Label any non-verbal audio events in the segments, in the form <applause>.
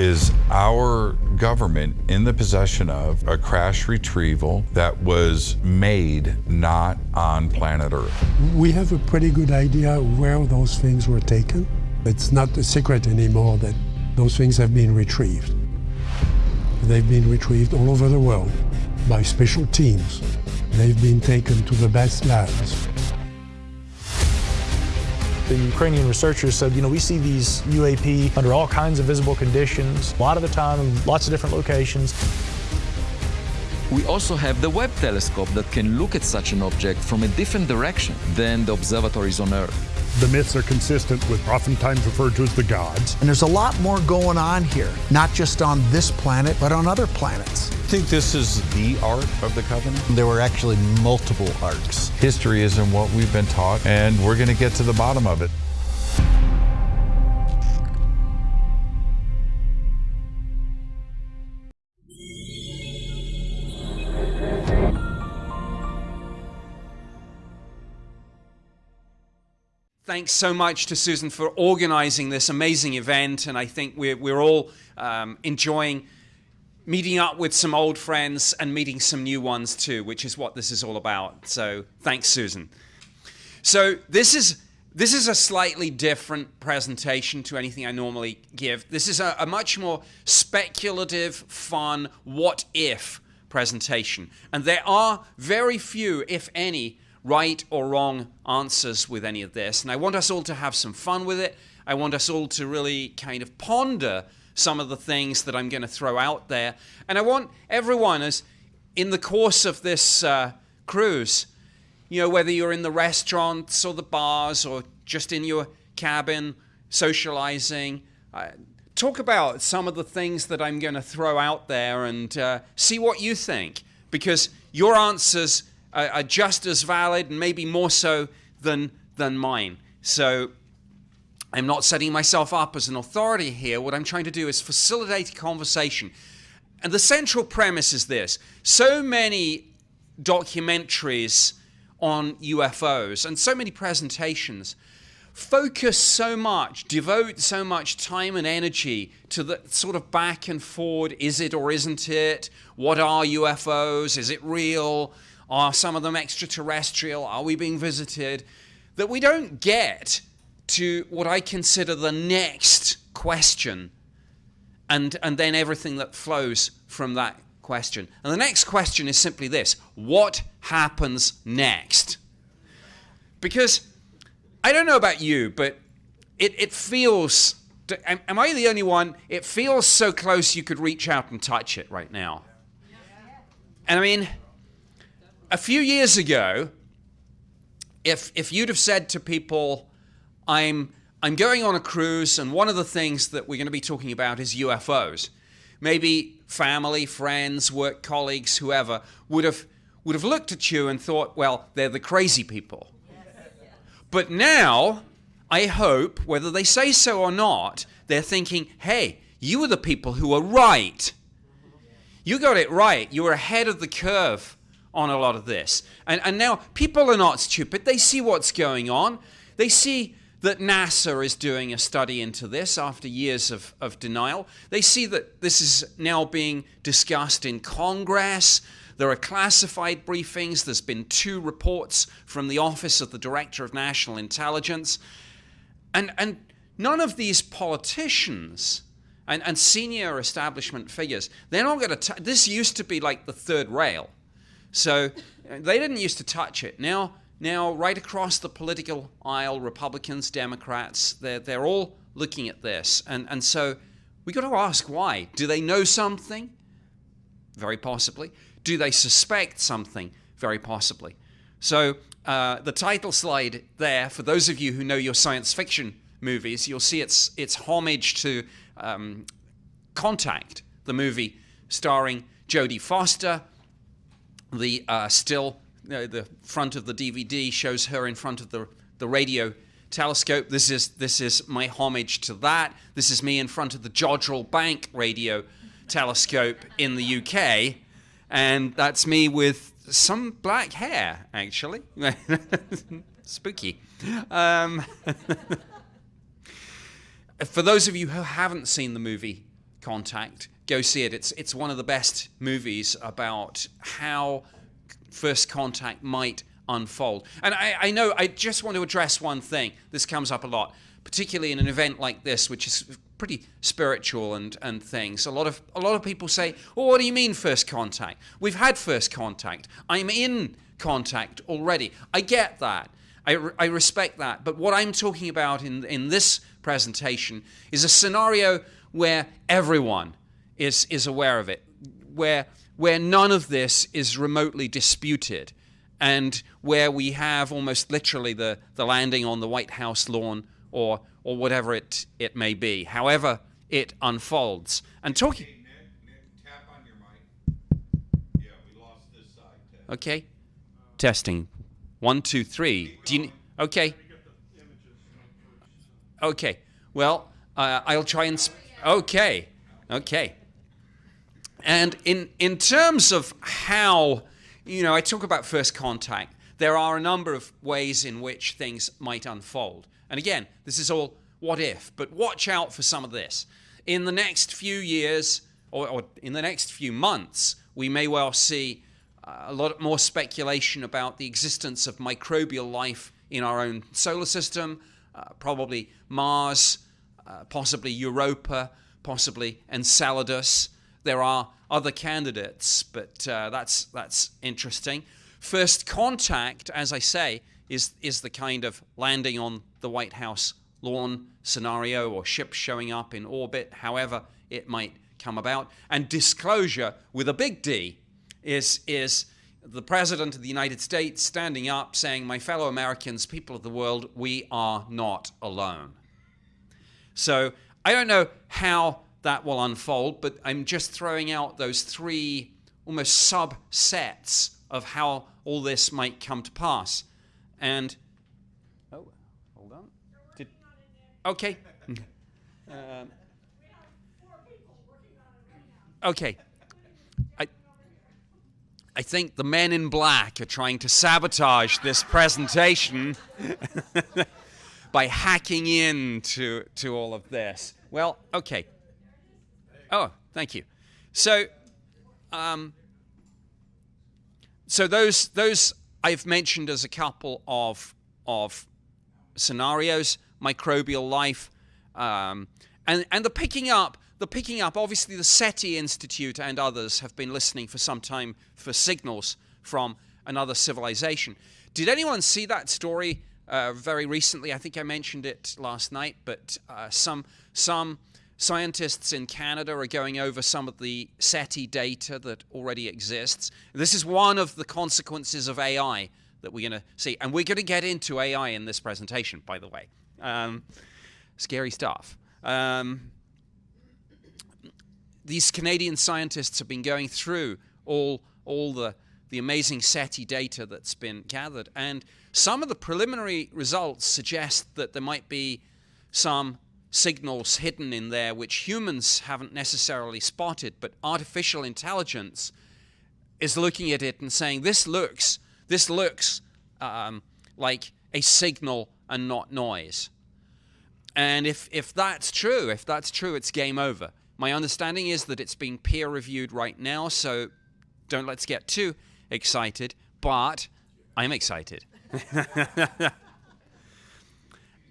Is our government in the possession of a crash retrieval that was made not on planet Earth? We have a pretty good idea where those things were taken. It's not a secret anymore that those things have been retrieved. They've been retrieved all over the world by special teams. They've been taken to the best labs. The Ukrainian researchers said, you know, we see these UAP under all kinds of visible conditions, a lot of the time in lots of different locations. We also have the Webb telescope that can look at such an object from a different direction than the observatories on Earth. The myths are consistent with oftentimes referred to as the gods. And there's a lot more going on here, not just on this planet, but on other planets. I think this is the ark of the covenant. There were actually multiple arks. History isn't what we've been taught, and we're going to get to the bottom of it. Thanks so much to Susan for organizing this amazing event, and I think we're, we're all um, enjoying meeting up with some old friends and meeting some new ones too, which is what this is all about. So thanks, Susan. So this is this is a slightly different presentation to anything I normally give. This is a, a much more speculative, fun, what if presentation. And there are very few, if any, right or wrong answers with any of this. And I want us all to have some fun with it. I want us all to really kind of ponder some of the things that I'm going to throw out there. And I want everyone, as in the course of this uh, cruise, you know, whether you're in the restaurants or the bars or just in your cabin socializing, uh, talk about some of the things that I'm going to throw out there and uh, see what you think. Because your answers are, are just as valid and maybe more so than, than mine. So I'm not setting myself up as an authority here. What I'm trying to do is facilitate a conversation. And the central premise is this so many documentaries on UFOs and so many presentations focus so much, devote so much time and energy to the sort of back and forward is it or isn't it? What are UFOs? Is it real? Are some of them extraterrestrial? Are we being visited? That we don't get to what I consider the next question and, and then everything that flows from that question. And the next question is simply this What happens next? Because I don't know about you, but it, it feels. Am, am I the only one? It feels so close you could reach out and touch it right now. And I mean, a few years ago, if if you'd have said to people, "I'm I'm going on a cruise, and one of the things that we're going to be talking about is UFOs," maybe family, friends, work colleagues, whoever would have would have looked at you and thought, "Well, they're the crazy people." But now, I hope, whether they say so or not, they're thinking, "Hey, you were the people who were right. You got it right. You were ahead of the curve." On a lot of this. And, and now people are not stupid. They see what's going on. They see that NASA is doing a study into this after years of, of denial. They see that this is now being discussed in Congress. There are classified briefings. There's been two reports from the Office of the Director of National Intelligence. And, and none of these politicians and, and senior establishment figures, they're not going to. This used to be like the third rail so they didn't used to touch it. Now, now right across the political aisle, Republicans, Democrats, they're, they're all looking at this. And, and so we got to ask why. Do they know something? Very possibly. Do they suspect something? Very possibly. So uh, the title slide there, for those of you who know your science fiction movies, you'll see it's, it's homage to um, Contact, the movie starring Jodie Foster, the uh, still, uh, the front of the DVD shows her in front of the, the radio telescope. This is, this is my homage to that. This is me in front of the Jodrell Bank radio telescope in the UK. And that's me with some black hair, actually. <laughs> Spooky. Um, <laughs> for those of you who haven't seen the movie Contact. Go see it. It's it's one of the best movies about how First Contact might unfold. And I, I know I just want to address one thing. This comes up a lot, particularly in an event like this, which is pretty spiritual and, and things. A lot of a lot of people say, "Well, what do you mean first contact? We've had first contact. I'm in contact already." I get that. I, I respect that. But what I'm talking about in in this presentation is a scenario where everyone is is aware of it, where where none of this is remotely disputed, and where we have almost literally the, the landing on the White House lawn or or whatever it, it may be, however it unfolds. And talking. Hey, Nick, Nick, tap on your mic. Yeah, we lost this side. Ted. Okay. Testing. One, two, three. Do you? Okay. Okay. Well, uh, I'll try and. Okay. Okay. And in in terms of how, you know, I talk about first contact. There are a number of ways in which things might unfold. And again, this is all what if, but watch out for some of this. In the next few years, or, or in the next few months, we may well see uh, a lot more speculation about the existence of microbial life in our own solar system, uh, probably Mars, uh, possibly Europa, possibly Enceladus. There are other candidates, but uh, that's that's interesting. First contact, as I say, is is the kind of landing on the White House lawn scenario or ship showing up in orbit, however it might come about. And disclosure with a big D is is the president of the United States standing up saying, "My fellow Americans, people of the world, we are not alone." So I don't know how that will unfold, but I'm just throwing out those three almost subsets of how all this might come to pass. And oh, hold on. Did, okay. <laughs> Um, okay. I I think the men in black are trying to sabotage this presentation <laughs> by hacking into to all of this. Well, okay. Oh, thank you. So, um, so those those I've mentioned as a couple of of scenarios, microbial life, um, and and the picking up, the picking up. Obviously, the SETI Institute and others have been listening for some time for signals from another civilization. Did anyone see that story uh, very recently? I think I mentioned it last night, but uh, some some Scientists in Canada are going over some of the SETI data that already exists. This is one of the consequences of AI that we're going to see. And we're going to get into AI in this presentation, by the way. Um, scary stuff. Um, these Canadian scientists have been going through all, all the, the amazing SETI data that's been gathered. And some of the preliminary results suggest that there might be some signals hidden in there which humans haven't necessarily spotted, but artificial intelligence is looking at it and saying, "This looks, this looks um, like a signal and not noise." And if if that's true, if that's true, it's game over. My understanding is that it's being peer reviewed right now, so don't let's get too excited. But I'm excited. <laughs>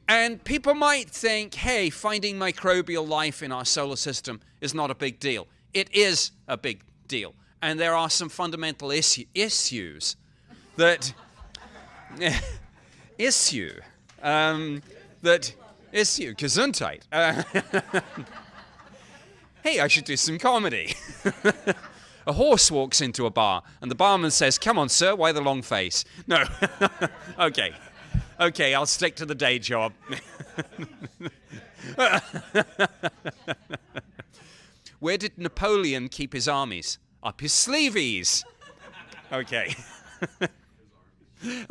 And people might think, hey, finding microbial life in our solar system is not a big deal. It is a big deal. And there are some fundamental issue, issues that. <laughs> issue. Um, that. Issue. Gesundheit. Uh, <laughs> hey, I should do some comedy. <laughs> a horse walks into a bar, and the barman says, Come on, sir, why the long face? No. okay okay, I'll stick to the day job. <laughs> Where did Napoleon keep his armies? Up his sleeves. Okay. <laughs>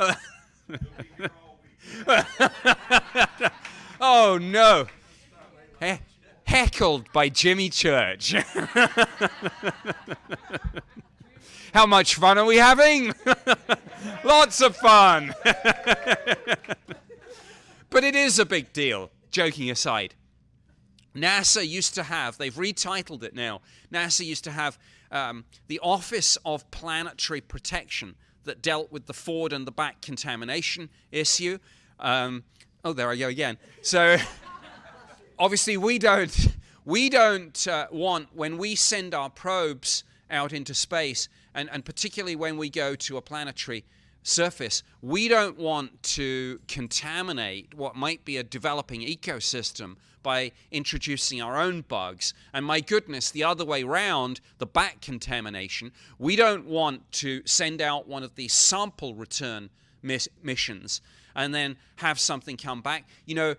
oh no. He- heckled by Jimmy Church. <laughs> How much fun are we having? <laughs> Lots of fun. but it is a big deal, joking aside. NASA used to have, they've retitled it now, NASA used to have um, the Office of Planetary Protection that dealt with the forward and the back contamination issue. Um, oh, there I go again. So <laughs> obviously we don't, we don't uh, want, when we send our probes out into space, and, and particularly when we go to a planetary surface, we don't want to contaminate what might be a developing ecosystem by introducing our own bugs. And my goodness, the other way round, the back contamination, we don't want to send out one of these sample return miss missions and then have something come back. You know,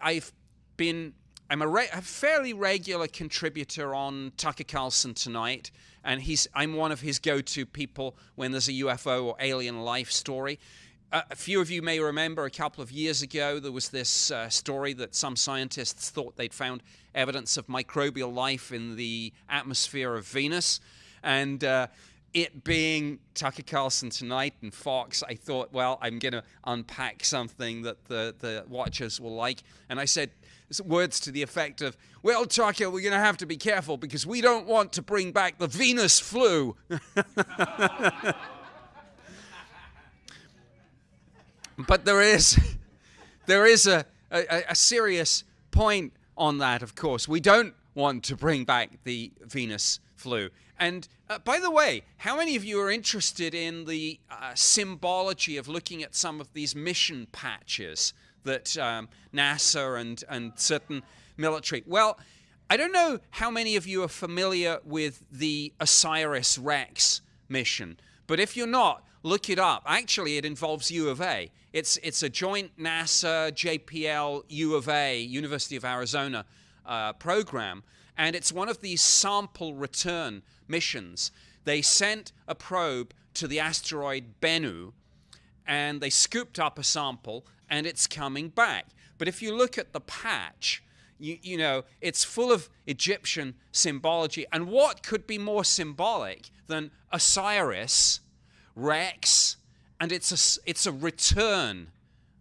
I, have been, I'm a, a fairly regular contributor on Tucker Carlson tonight and he's I'm one of his go-to people when there's a UFO or alien life story. Uh, a few of you may remember a couple of years ago there was this uh, story that some scientists thought they'd found evidence of microbial life in the atmosphere of Venus, and uh, it being Tucker Carlson tonight and Fox, I thought, well, I'm going to unpack something that the, the watchers will like. And I said, words to the effect of, well, Tucker, we're going to have to be careful because we don't want to bring back the Venus flu. <laughs> but there is, <laughs> there is a, a, a serious point on that, of course. We don't want to bring back the Venus flu. And uh, by the way, how many of you are interested in the uh, symbology of looking at some of these mission patches that um, NASA and, and certain military. Well, I don't know how many of you are familiar with the OSIRIS REx mission, but if you're not, look it up. Actually, it involves U of A. It's, it's a joint NASA, JPL, U of A, University of Arizona uh, program, and it's one of these sample return missions. They sent a probe to the asteroid Bennu, and they scooped up a sample and it's coming back. But if you look at the patch, you, you know, it's full of Egyptian symbology. And what could be more symbolic than Osiris, Rex, and it's a, it's a return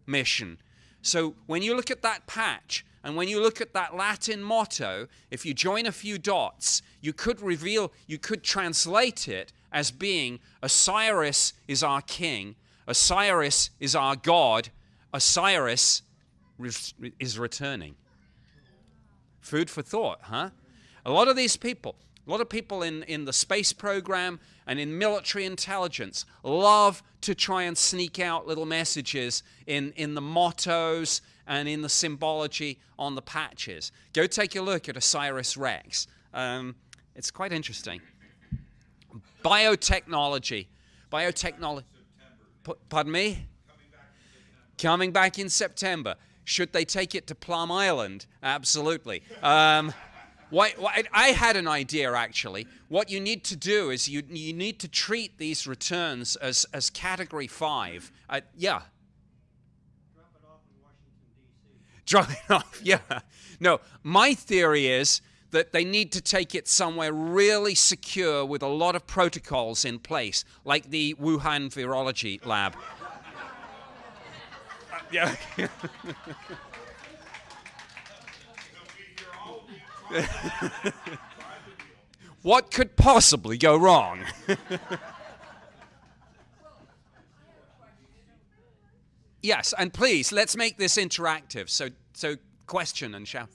mission. So when you look at that patch, and when you look at that Latin motto, if you join a few dots, you could reveal, you could translate it as being Osiris is our king, Osiris is our God, Osiris is returning. Food for thought, huh? A lot of these people, a lot of people in, in the space program and in military intelligence love to try and sneak out little messages in, in the mottos and in the symbology on the patches. Go take a look at Osiris Rex. Um, it's quite interesting. Biotechnology. Biotechnology. Pardon me? Coming back in September. Should they take it to Plum Island? Absolutely. Um, why, why, I had an idea actually. What you need to do is you, you need to treat these returns as, as category five. Uh, yeah. Drop it off in Washington, D.C. Drop it off, <laughs> yeah. No, my theory is that they need to take it somewhere really secure with a lot of protocols in place, like the Wuhan Virology Lab yeah. <laughs> what could possibly go wrong? <laughs> yes, and please let's make this interactive. So, so question and shout.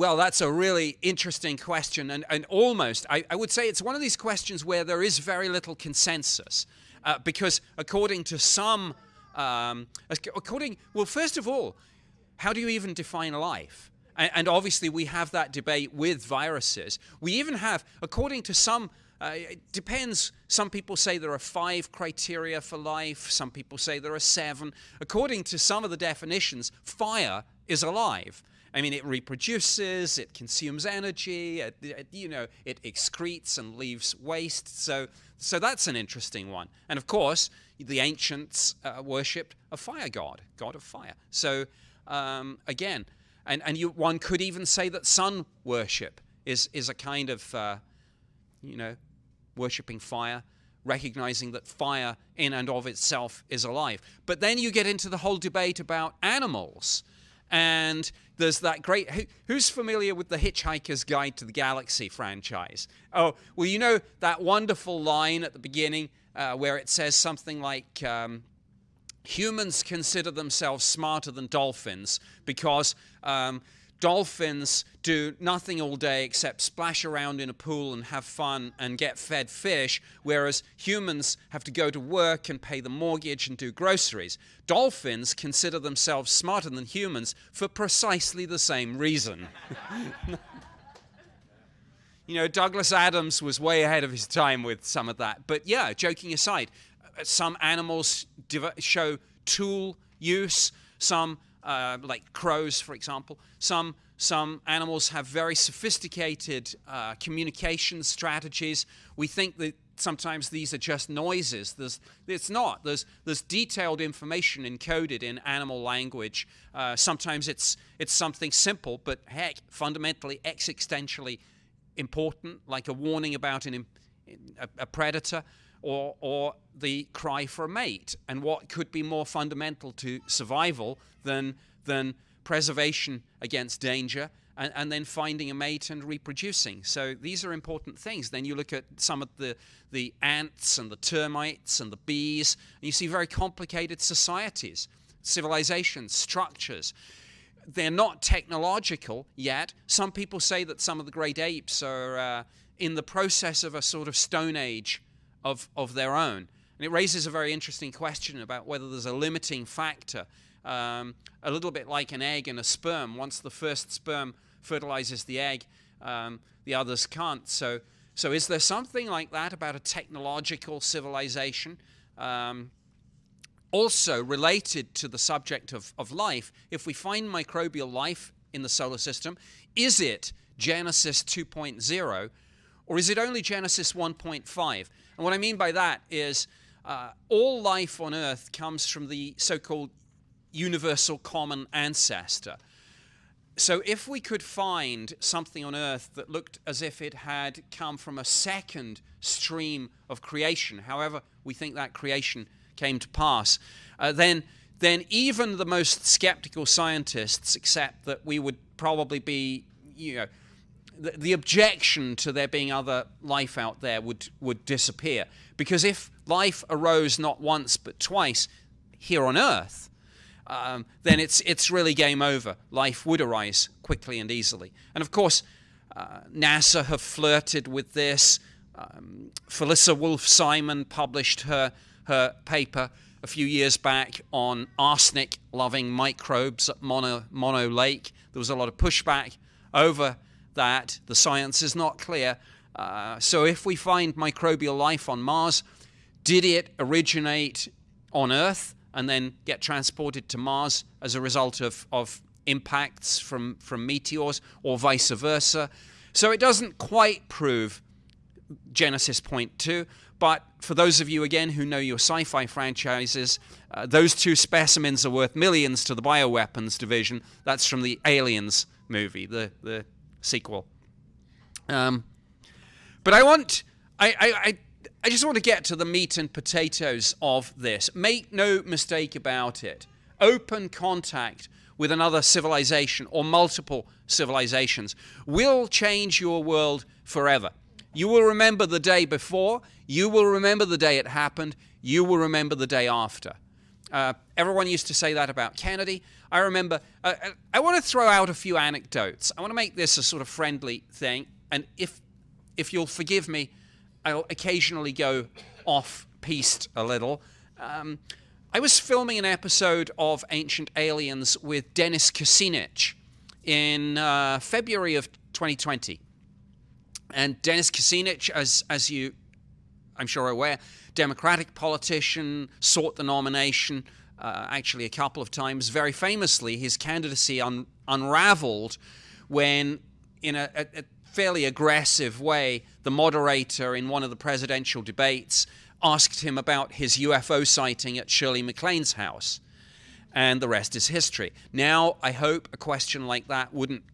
Well, that's a really interesting question, and, and almost, I, I, would say it's one of these questions where there is very little consensus. Uh, because according to some, um, according, well, first of all, how do you even define life? And, and, obviously, we have that debate with viruses. We even have, according to some, uh, it depends. Some people say there are five criteria for life, some people say there are seven. According to some of the definitions, fire is alive. I mean, it reproduces, it consumes energy, it, it, you know, it excretes and leaves waste. So, so that's an interesting one. And of course, the ancients uh, worshipped a fire god, god of fire. So um, again, and, and you, one could even say that sun worship is, is a kind of, uh, you know, worshipping fire, recognizing that fire in and of itself is alive. But then you get into the whole debate about animals. And there's that great. Who, who's familiar with the Hitchhiker's Guide to the Galaxy franchise? Oh, well, you know that wonderful line at the beginning uh, where it says something like. Um, humans consider themselves smarter than dolphins because um, dolphins do nothing all day except splash around in a pool and have fun and get fed fish, whereas humans have to go to work and pay the mortgage and do groceries. Dolphins consider themselves smarter than humans for precisely the same reason. <laughs> you know, Douglas Adams was way ahead of his time with some of that. But yeah, joking aside, uh, some animals show tool use, some uh, like crows, for example. Some some animals have very sophisticated uh, communication strategies. We think that sometimes these are just noises. There's, it's not. There's, there's detailed information encoded in animal language. Uh, sometimes it's, it's something simple, but heck, fundamentally, existentially important, like a warning about an, a, a predator or, or the cry for a mate. And what could be more fundamental to survival than, than preservation against danger and, and, then finding a mate and reproducing. So these are important things. Then you look at some of the, the ants and the termites and the bees, and you see very complicated societies, civilizations, structures. They're not technological yet. Some people say that some of the great apes are uh, in the process of a sort of Stone Age of, of their own. And it raises a very interesting question about whether there's a limiting factor, um, a little bit like an egg and a sperm. Once the first sperm fertilizes the egg, um, the others can't. So, so is there something like that about a technological civilization? Um, also related to the subject of, of life, if we find microbial life in the solar system, is it Genesis 2.0 or is it only Genesis 1.5? And what I mean by that is uh, all life on earth comes from the so called universal common ancestor. So if we could find something on earth that looked as if it had come from a second stream of creation, however we think that creation came to pass, uh, then then even the most skeptical scientists accept that we would probably be, you know, the, the objection to there being other life out there would, would disappear. Because if life arose not once but twice here on Earth, um, then it's, it's really game over. Life would arise quickly and easily. And of course, uh, NASA have flirted with this. Um, Felisa Wolfe Simon published her, her paper a few years back on arsenic loving microbes at Mono, Mono Lake. There was a lot of pushback over that the science is not clear. Uh, so, if we find microbial life on Mars, did it originate on Earth and then get transported to Mars as a result of, of impacts from, from meteors or vice versa? So, it doesn't quite prove Genesis point two. But for those of you, again, who know your sci fi franchises, uh, those two specimens are worth millions to the bioweapons division. That's from the Aliens movie, the, the sequel. Um, but I want, I, I, I, just want to get to the meat and potatoes of this. Make no mistake about it. Open contact with another civilization or multiple civilizations will change your world forever. You will remember the day before, you will remember the day it happened, you will remember the day after. Uh, everyone used to say that about Kennedy. I remember, uh, uh I want to throw out a few anecdotes. I want to make this a sort of friendly thing. And if, if you'll forgive me, I'll occasionally go off piste a little. Um, I was filming an episode of Ancient Aliens with Dennis Kucinich in uh, February of 2020. And Dennis Kucinich, as, as you, I'm sure, are aware, Democratic politician, sought the nomination uh, actually a couple of times. Very famously, his candidacy un- unraveled when, in a, a, a fairly aggressive way, the moderator in one of the presidential debates asked him about his UFO sighting at Shirley MacLaine's house. And the rest is history. Now, I hope a question like that wouldn't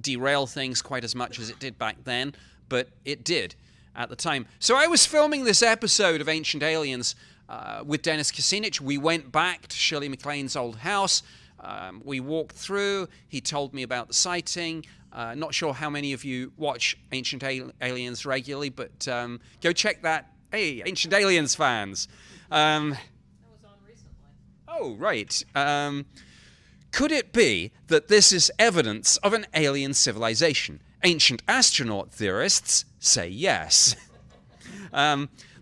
derail things quite as much as it did back then, but it did. at the time. So I was filming this episode of Ancient Aliens uh, with Dennis Kucinich. We went back to Shirley MacLaine's old house. Um, we walked through. He told me about the sighting. Uh, not sure how many of you watch Ancient Al- Aliens regularly, but um, go check that. Hey, Ancient Aliens fans. Um, oh, right. Um, could it be that this is evidence of an alien civilization? Ancient astronaut theorists say yes. <laughs>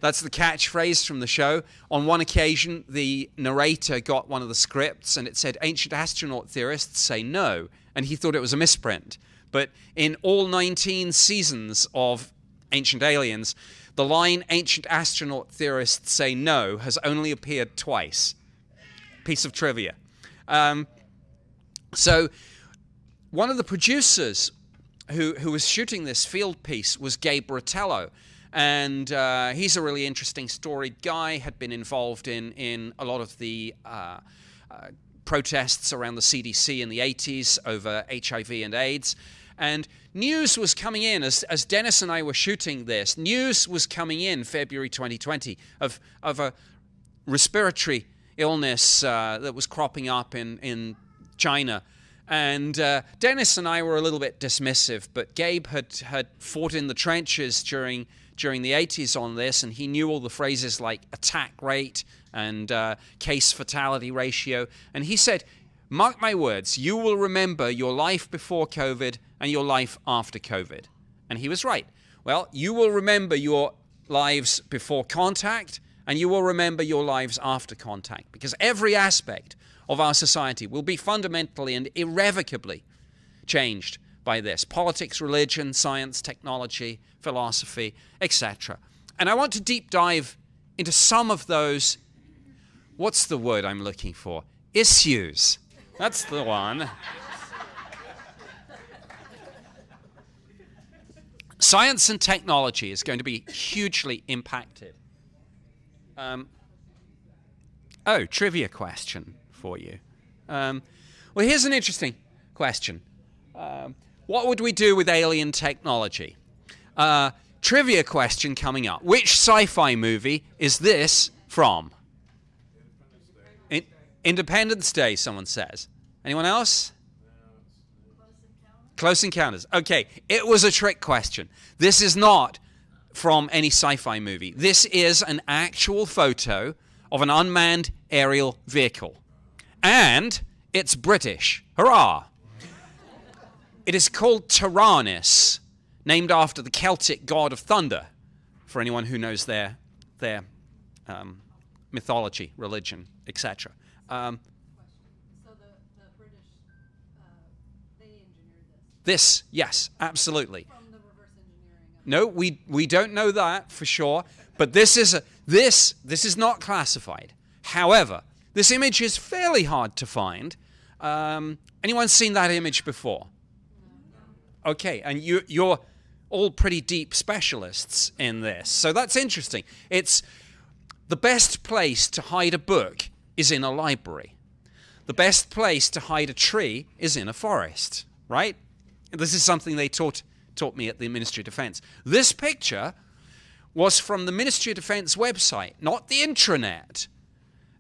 that's the catchphrase from the show. On one occasion, the narrator got one of the scripts and it said, Ancient astronaut theorists say no. And he thought it was a misprint. But in all 19 seasons of Ancient Aliens, the line Ancient astronaut theorists say no has only appeared twice. Piece of trivia. Um, so, one of the producers who, who was shooting this field piece was Gabe Rotello. And uh, he's a really interesting, storied guy, had been involved in, in a lot of the uh, uh, protests around the CDC in the 80s over HIV and AIDS. And news was coming in as, as Dennis and I were shooting this. News was coming in February 2020 of, of a respiratory illness uh, that was cropping up in, in China. And uh, Dennis and I were a little bit dismissive, but Gabe had, had fought in the trenches during, during the 80s on this, and he knew all the phrases like attack rate and uh, case fatality ratio. And he said, Mark my words, you will remember your life before COVID and your life after COVID. And he was right. Well, you will remember your lives before contact and you will remember your lives after contact because every aspect of our society will be fundamentally and irrevocably changed by this politics, religion, science, technology, philosophy, etc. And I want to deep dive into some of those. What's the word I'm looking for? Issues. That's the one. Science and technology is going to be hugely impacted. Um, oh, trivia question for you. Um, well, here's an interesting question. Um, what would we do with alien technology? Uh, trivia question coming up. Which sci fi movie is this from? In- Independence Day, someone says. Anyone else? Close Encounters. Okay, it was a trick question. This is not from any sci fi movie. This is an actual photo of an unmanned aerial vehicle. And it's British. Hurrah! It is called Taranis, named after the Celtic god of thunder, for anyone who knows their, their um, mythology, religion, etc. Um, this this, yes, absolutely. No, we we don't know that for sure. But this is a, this this is not classified. However, this image is fairly hard to find. Um, anyone seen that image before? Okay, and you you're all pretty deep specialists in this, so that's interesting. It's the best place to hide a book is in a library. The best place to hide a tree is in a forest, right? This is something they taught taught me at the Ministry of Defense. This picture was from the Ministry of Defense website, not the intranet.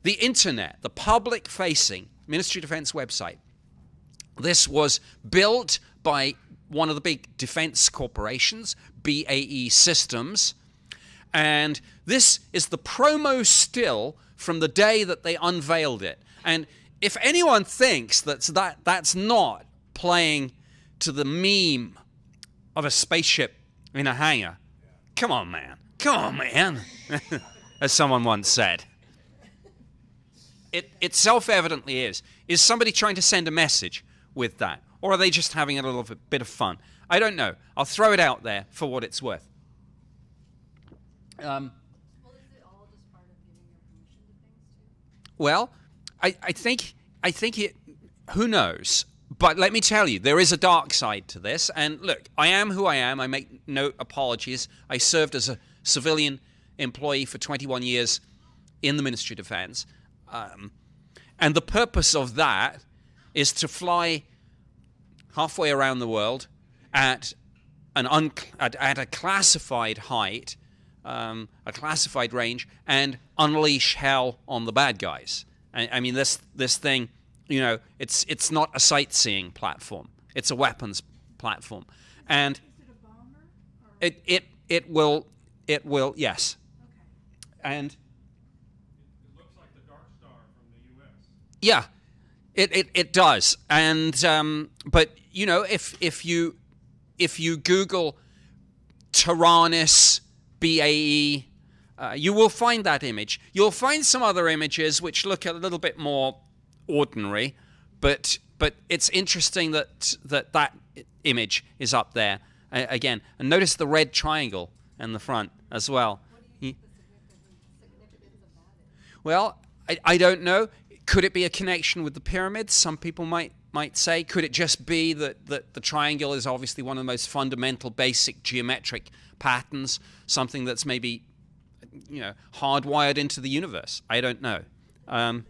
The internet, the public facing Ministry of Defense website. This was built by one of the big defense corporations, BAE Systems. And this is the promo still from the day that they unveiled it. And if anyone thinks that's that that's not playing to the meme of a spaceship in a hangar, come on, man. Come on, man. <laughs> As someone once said. It, it self evidently is. Is somebody trying to send a message with that? Or are they just having a little bit of fun? I don't know. I'll throw it out there for what it's worth. Um, Well, it all just part of giving your permission to things too? Well, I, I think I think it. Who knows? But let me tell you, there is a dark side to this. And look, I am who I am. I make no apologies. I served as a civilian employee for 21 years in the Ministry of Defense, um, and the purpose of that is to fly halfway around the world at an un- at, at a classified height, um, a classified range, and unleash hell on the bad guys. I, I mean, this this thing, you know, it's it's not a sightseeing platform; it's a weapons platform, and it it it will it will yes, and it it looks like the Dark Star from the US. Yeah, it, it, it does. And um, but you know, if if you if you Google Taranis BAE, uh, you will find that image. You'll find some other images which look a little bit more ordinary, but but it's interesting that that that image is up there uh, again. And notice the red triangle in the front as well. Well, I, I don't know. Could it be a connection with the pyramids? Some people might might say. Could it just be that, that the triangle is obviously one of the most fundamental, basic geometric patterns, something that's maybe you know hardwired into the universe? I don't know. Um,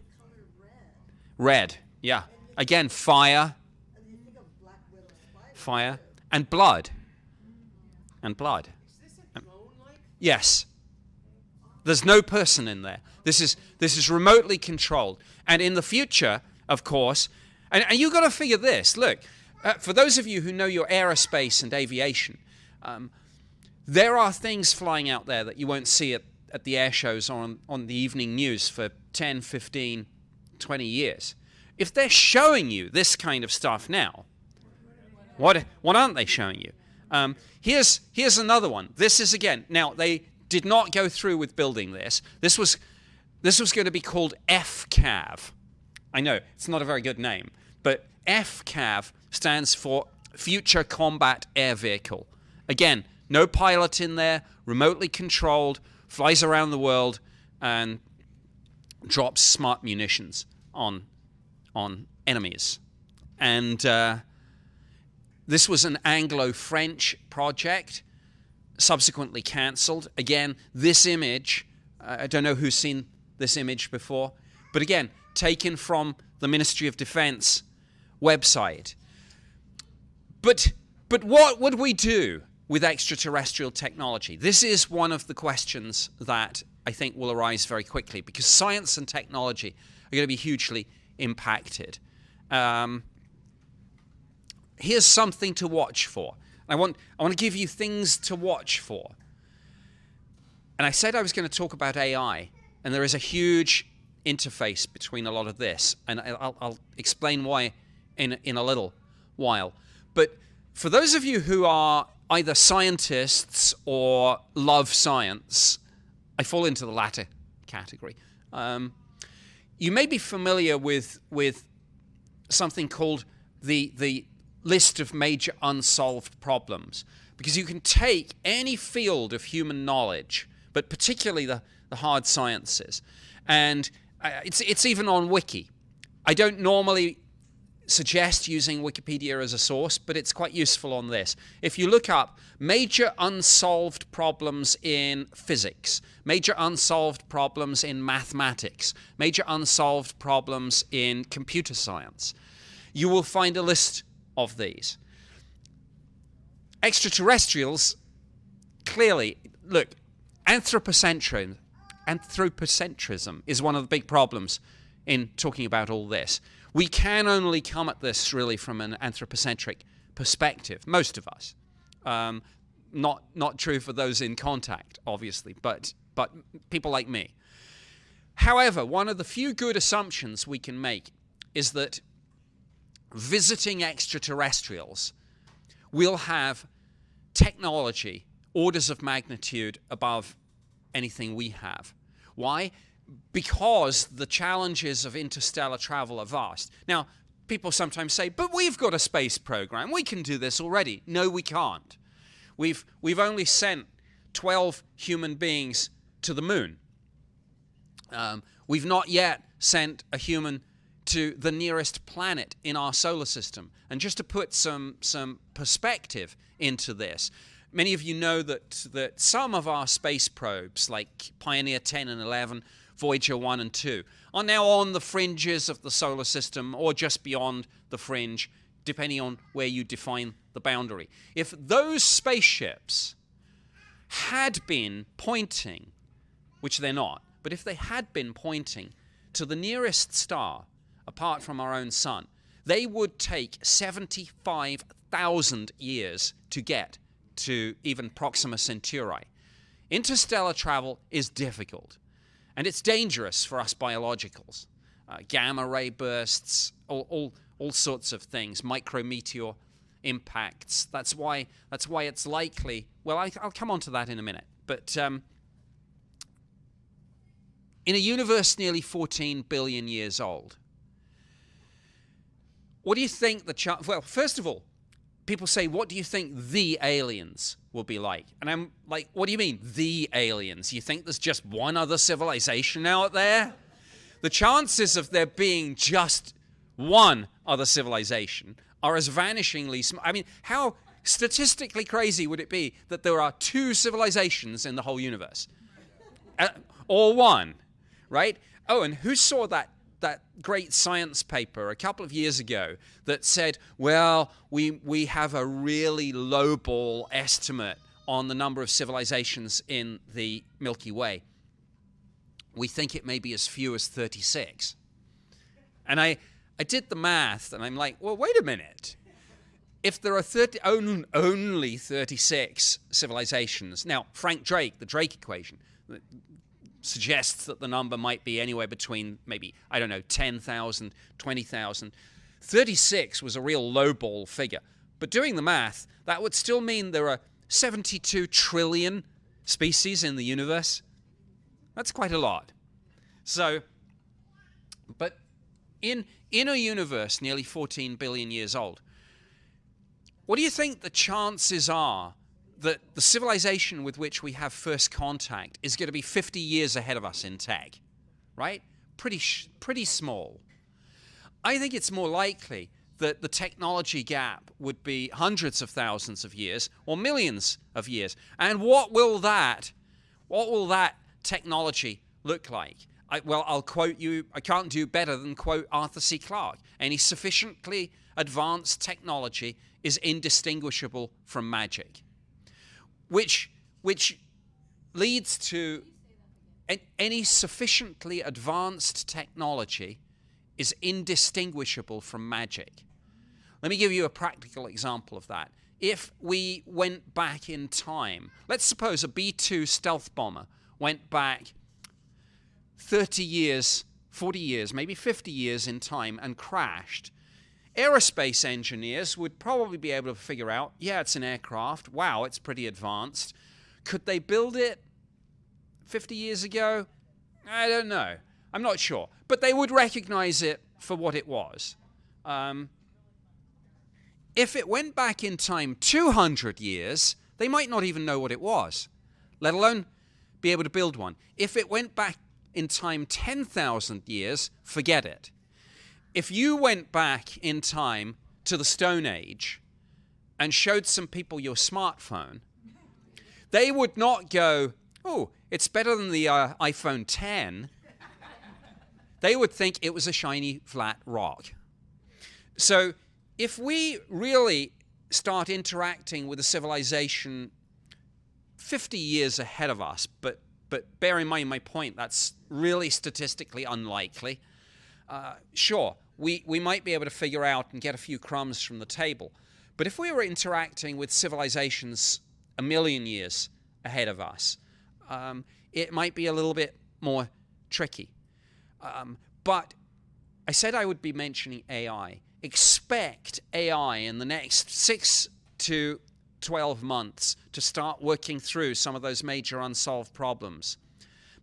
red, yeah. Again, fire, fire, and blood, and blood. Um, yes. There's no person in there. This is this is remotely controlled. And in the future, of course, and, and you've got to figure this. Look, uh, for those of you who know your aerospace and aviation, um, there are things flying out there that you won't see at, at the air shows or on, on the evening news for 10, 15, 20 years. If they're showing you this kind of stuff now, what, what aren't they showing you? Um, here's, here's another one. This is again, now they did not go through with building this. This was this was going to be called FCAV. I know, it's not a very good name, but FCAV stands for Future Combat Air Vehicle. Again, no pilot in there, remotely controlled, flies around the world, and drops smart munitions on, on enemies. And uh, this was an Anglo French project, subsequently cancelled. Again, this image, I don't know who's seen this image before. But again, taken from the Ministry of Defense website. But, but what would we do with extraterrestrial technology? This is one of the questions that I think will arise very quickly because science and technology are going to be hugely impacted. Um, here's something to watch for. I want, I want to give you things to watch for. And I said I was going to talk about AI and there is a huge interface between a lot of this, and I'll, I'll explain why in, in a little while. But for those of you who are either scientists or love science, I fall into the latter category. Um, you may be familiar with with something called the the list of major unsolved problems because you can take any field of human knowledge, but particularly the the hard sciences. And uh, it's, it's even on Wiki. I don't normally suggest using Wikipedia as a source, but it's quite useful on this. If you look up major unsolved problems in physics, major unsolved problems in mathematics, major unsolved problems in computer science, you will find a list of these. Extraterrestrials, clearly, look, anthropocentrism anthropocentrism is one of the big problems in talking about all this. We can only come at this really from an anthropocentric perspective, most of us. Um, not not true for those in contact, obviously, but but people like me. However, one of the few good assumptions we can make is that visiting extraterrestrials will have technology orders of magnitude above anything we have. Why? Because the challenges of interstellar travel are vast. Now, people sometimes say, but we've got a space program. We can do this already. No, we can't. We've, we've only sent 12 human beings to the moon. Um, we've not yet sent a human to the nearest planet in our solar system. And just to put some, some perspective into this, Many of you know that, that some of our space probes, like Pioneer 10 and 11, Voyager 1 and 2, are now on the fringes of the solar system or just beyond the fringe, depending on where you define the boundary. If those spaceships had been pointing, which they're not, but if they had been pointing to the nearest star apart from our own sun, they would take 75,000 years to get to even Proxima Centauri. Interstellar travel is difficult and it's dangerous for us biologicals. Uh, gamma ray bursts, all, all, all sorts of things, micrometeor impacts. That's why, that's why it's likely. Well, I, will come on to that in a minute. But um, in a universe nearly 14 billion years old, what do you think the chance? Well, first of all, people say, What do you think the aliens will be like? And I'm like, What do you mean, the aliens? You think there's just one other civilization out there? The chances of there being just one other civilization are as vanishingly small. I mean, how statistically crazy would it be that there are two civilizations in the whole universe? Uh, or one, right? Oh, and who saw that that great science paper a couple of years ago that said, well, we, we have a really lowball estimate on the number of civilizations in the Milky Way. We think it may be as few as 36. And I, I did the math and I'm like, well, wait a minute. If there are 30, only 36 civilizations, now, Frank Drake, the Drake equation, suggests that the number might be anywhere between maybe, I don't know, 10,000, 20,000. 36 was a real lowball figure. But doing the math, that would still mean there are 72 trillion species in the universe. That's quite a lot. So, but in, in a universe nearly 14 billion years old, what do you think the chances are that the civilization with which we have first contact is going to be 50 years ahead of us in tech, right? Pretty, pretty small. I think it's more likely that the technology gap would be hundreds of thousands of years or millions of years. And what will that, what will that technology look like? I, well, I'll quote you, I can't do better than quote Arthur C. Clarke. Any sufficiently advanced technology is indistinguishable from magic which, which leads to any sufficiently advanced technology is indistinguishable from magic. Let me give you a practical example of that. If we went back in time, let's suppose a B 2 stealth bomber went back 30 years, 40 years, maybe 50 years in time and crashed Aerospace engineers would probably be able to figure out yeah, it's an aircraft. Wow, it's pretty advanced. Could they build it 50 years ago? I don't know. I'm not sure. But they would recognize it for what it was. Um, if it went back in time 200 years, they might not even know what it was, let alone be able to build one. If it went back in time 10,000 years, forget it if you went back in time to the Stone Age and showed some people your smartphone, they would not go, oh, it's better than the uh, iPhone 10. they would think it was a shiny, flat rock. So if we really start interacting with a civilization 50 years ahead of us, but, but bear in mind my point, that's really statistically unlikely uh, sure, we, we might be able to figure out and get a few crumbs from the table. But if we were interacting with civilizations a million years ahead of us, um, it might be a little bit more tricky. Um, but I said I would be mentioning AI. Expect AI in the next six to 12 months to start working through some of those major unsolved problems.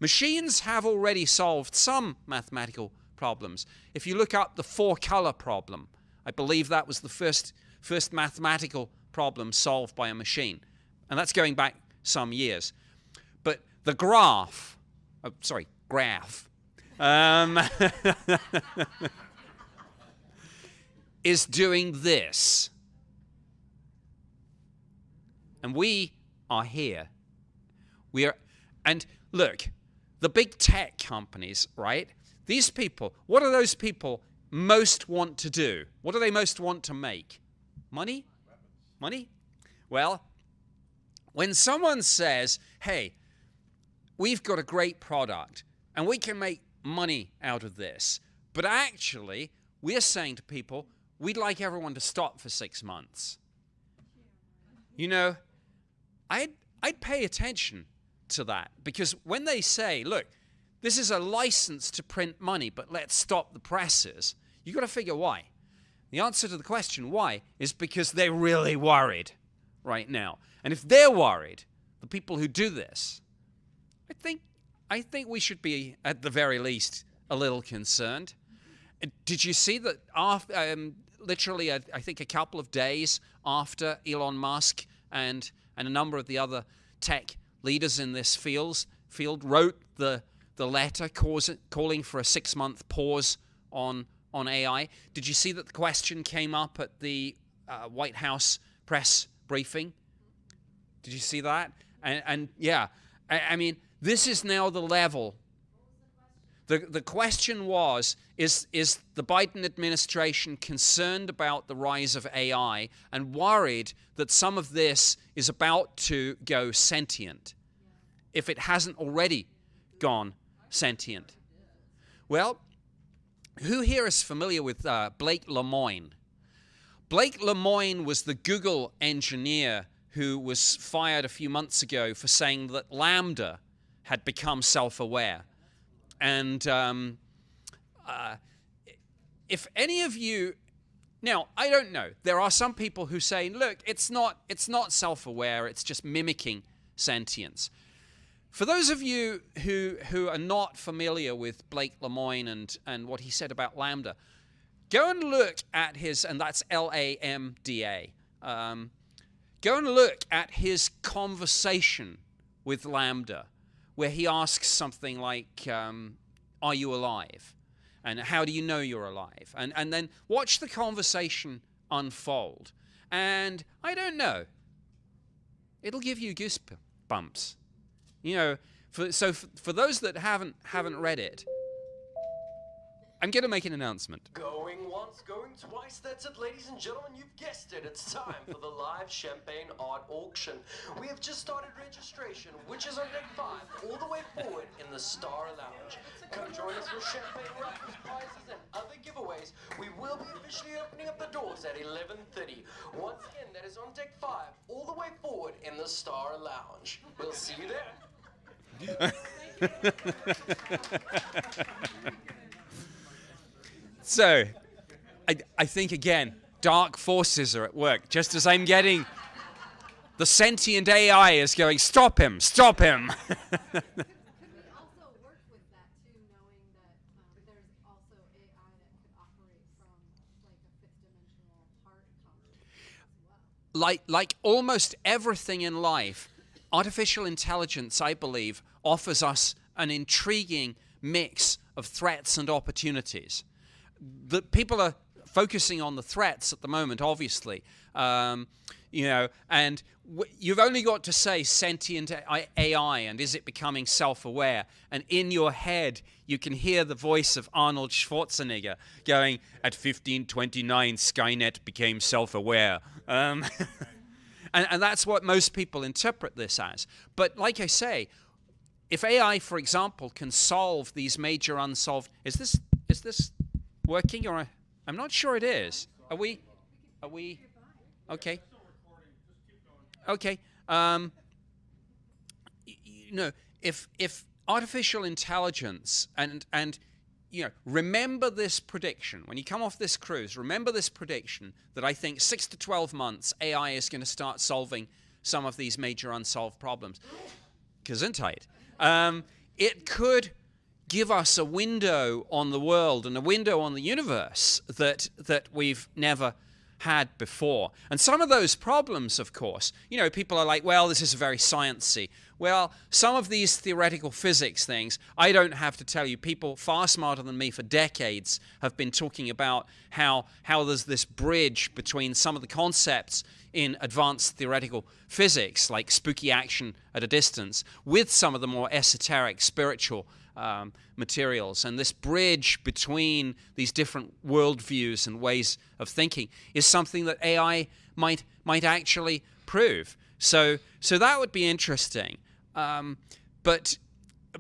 Machines have already solved some mathematical problems. If you look up the four color problem, I believe that was the first, first mathematical problem solved by a machine. And that's going back some years. But the graph, oh, sorry, graph, um, <laughs> is doing this. And we are here. We are, and look, the big tech companies, right? These people, what do those people most want to do? What do they most want to make? Money? Money? Well, when someone says, hey, we've got a great product and we can make money out of this, but actually, we're saying to people, we'd like everyone to stop for six months. You know, I'd, I'd pay attention to that because when they say, look, this is a license to print money, but let's stop the presses, you've got to figure why. The answer to the question why is because they're really worried right now. And if they're worried, the people who do this, I think I think we should be at the very least a little concerned. Did you see that after um, literally I think a couple of days after Elon Musk and and a number of the other tech leaders in this field field wrote the the letter cause, calling for a six month pause on on AI. Did you see that the question came up at the uh, White House press briefing? Did you see that? And, and yeah, I, I mean, this is now the level. The, the question was is, is the Biden administration concerned about the rise of AI and worried that some of this is about to go sentient if it hasn't already gone sentient? Well, who here is familiar with uh, Blake Lemoine? Blake Lemoine was the Google engineer who was fired a few months ago for saying that LaMDA had become self aware. And um, uh, if any of you now, I don't know. There are some people who say, look, it's not, it's not self aware, it's just mimicking sentience. For those of you who, who are not familiar with Blake Lemoine and, and what he said about LaMDA, go and look at his, and that's L A M D A. Um, go and look at his conversation with LaMDA, where he asks something like, um, Are you alive? And how do you know you're alive? And, and then watch the conversation unfold. And I don't know, it'll give you goosebumps. You know, for, so for, for those that haven't haven't read it, I'm going to make an announcement. Going once, going twice, that's it, ladies and gentlemen, you've guessed it. It's time for the live champagne art auction. We have just started registration, which is on deck five, all the way forward in the Star Lounge. Come join us for champagne raffles, prizes, and other giveaways. We will be officially opening up the doors at 11.30. Once again, that is on deck five, all the way forward in the Star Lounge. We'll see you there. <laughs> So, I, I think again, dark forces are at work. Just as I'm getting the sentient AI is going, stop him, stop him. <laughs> like like almost everything in life, artificial intelligence, I believe, offers us an intriguing mix of threats and opportunities the people are focusing on the threats at the moment, obviously. Um, you know, and you've only got to say sentient AI and is it becoming self aware? And in your head, you can hear the voice of Arnold Schwarzenegger going, At 1529, Skynet became self aware. Um, <laughs> and, and that's what most people interpret this as. But like I say, if AI, for example, can solve these major unsolved, is this is this working or I'm not sure it is. Are we? Are we? Okay. Okay. Um, you know, if if artificial intelligence and and you know, remember this prediction when you come off this cruise. Remember this prediction that I think six to twelve months AI is going to start solving some of these major unsolved problems. Gesundheit. Um, it could give us a window on the world and a window on the universe that that we've never had before. And some of those problems, of course, you know, people are like, well, this is very sciencey. Well, some of these theoretical physics things, I don't have to tell you. People far smarter than me for decades have been talking about how how there's this bridge between some of the concepts in advanced theoretical physics, like spooky action at a distance, with some of the more esoteric spiritual um, materials. And this bridge between these different worldviews and ways of thinking is something that AI might might actually prove. So so that would be interesting. Um, but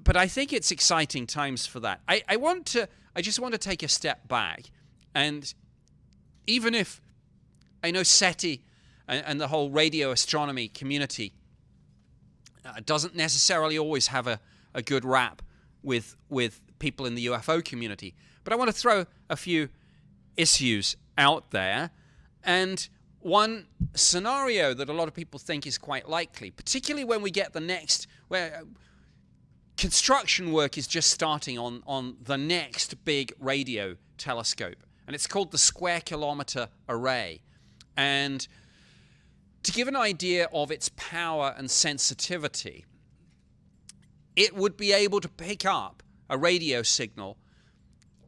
but I think it's exciting times for that. I, I want to I just want to take a step back and even if I know SETI and, and the whole radio astronomy community uh, doesn't necessarily always have a, a good rap with with people in the UFO community. But I want to throw a few issues out there, and one scenario that a lot of people think is quite likely, particularly when we get the next where construction work is just starting on on the next big radio telescope, and it's called the Square Kilometer Array, and to give an idea of its power and sensitivity, it would be able to pick up a radio signal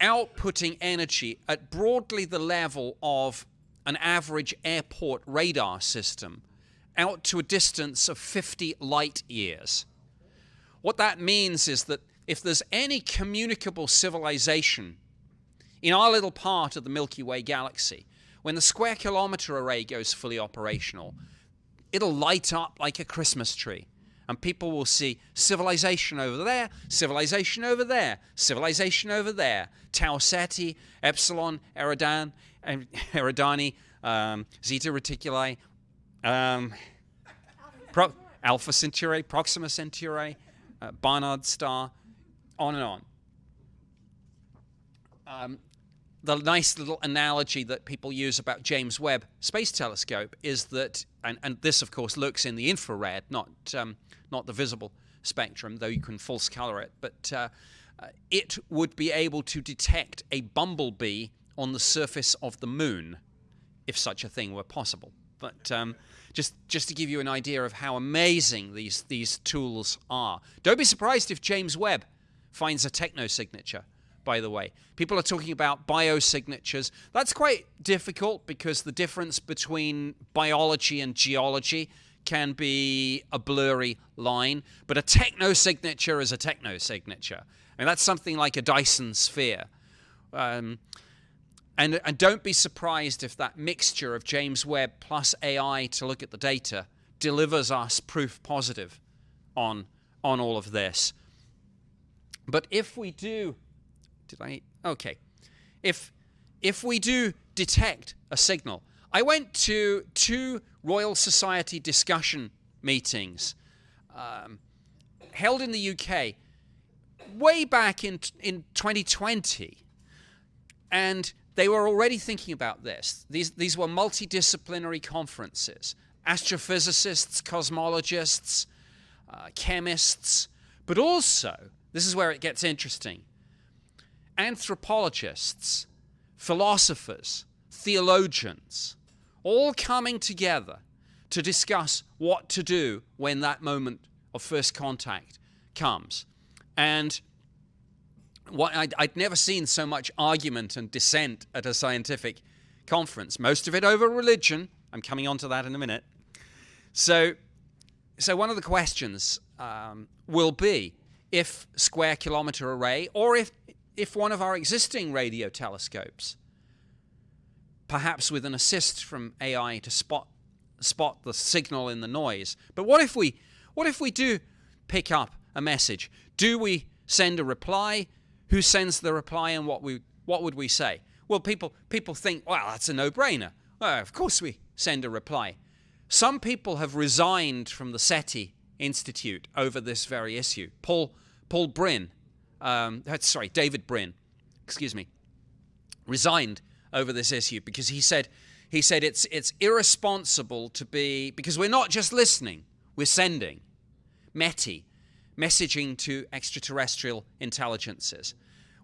outputting energy at broadly the level of an average airport radar system out to a distance of 50 light years. What that means is that if there's any communicable civilization in our little part of the Milky Way galaxy, when the square kilometer array goes fully operational, it'll light up like a Christmas tree and people will see civilization over there, civilization over there, civilization over there, Tau Ceti, Epsilon, Eridan, <laughs> Eridani, um, Zeta Reticuli, um, Pro- Alpha Centauri, Proxima Centauri, uh, Barnard Star, on and on. Um, the nice little analogy that people use about James Webb Space Telescope is that, and, and this of course looks in the infrared, not um, not the visible spectrum, though you can false color it, but uh, uh, it would be able to detect a bumblebee on the surface of the moon, if such a thing were possible. But um, just just to give you an idea of how amazing these these tools are. Don't be surprised if James Webb finds a techno signature by the way. People are talking about biosignatures. That's quite difficult because the difference between biology and geology can be a blurry line, but a techno signature is a techno signature. And that's something like a Dyson sphere. Um, and, and don't be surprised if that mixture of James Webb plus AI to look at the data delivers us proof positive on, on all of this. But if we do did I? Okay. If if we do detect a signal, I went to two Royal Society discussion meetings um, held in the UK way back in in 2020, and they were already thinking about this. These these were multidisciplinary conferences: astrophysicists, cosmologists, uh, chemists, but also this is where it gets interesting anthropologists, philosophers, theologians, all coming together to discuss what to do when that moment of first contact comes. And what I'd, I'd, never seen so much argument and dissent at a scientific conference. Most of it over religion. I'm coming on to that in a minute. So, so one of the questions um, will be if square kilometer array, or if if one of our existing radio telescopes, perhaps with an assist from AI to spot spot the signal in the noise. But what if we what if we do pick up a message? Do we send a reply? Who sends the reply and what we what would we say? Well, people people think, well, that's a no-brainer. Well, of course we send a reply. Some people have resigned from the SETI Institute over this very issue. Paul Paul Brin um, sorry, David Brin, excuse me, resigned over this issue because he said he said it's it's irresponsible to be because we're not just listening, we're sending METI, messaging to extraterrestrial intelligences.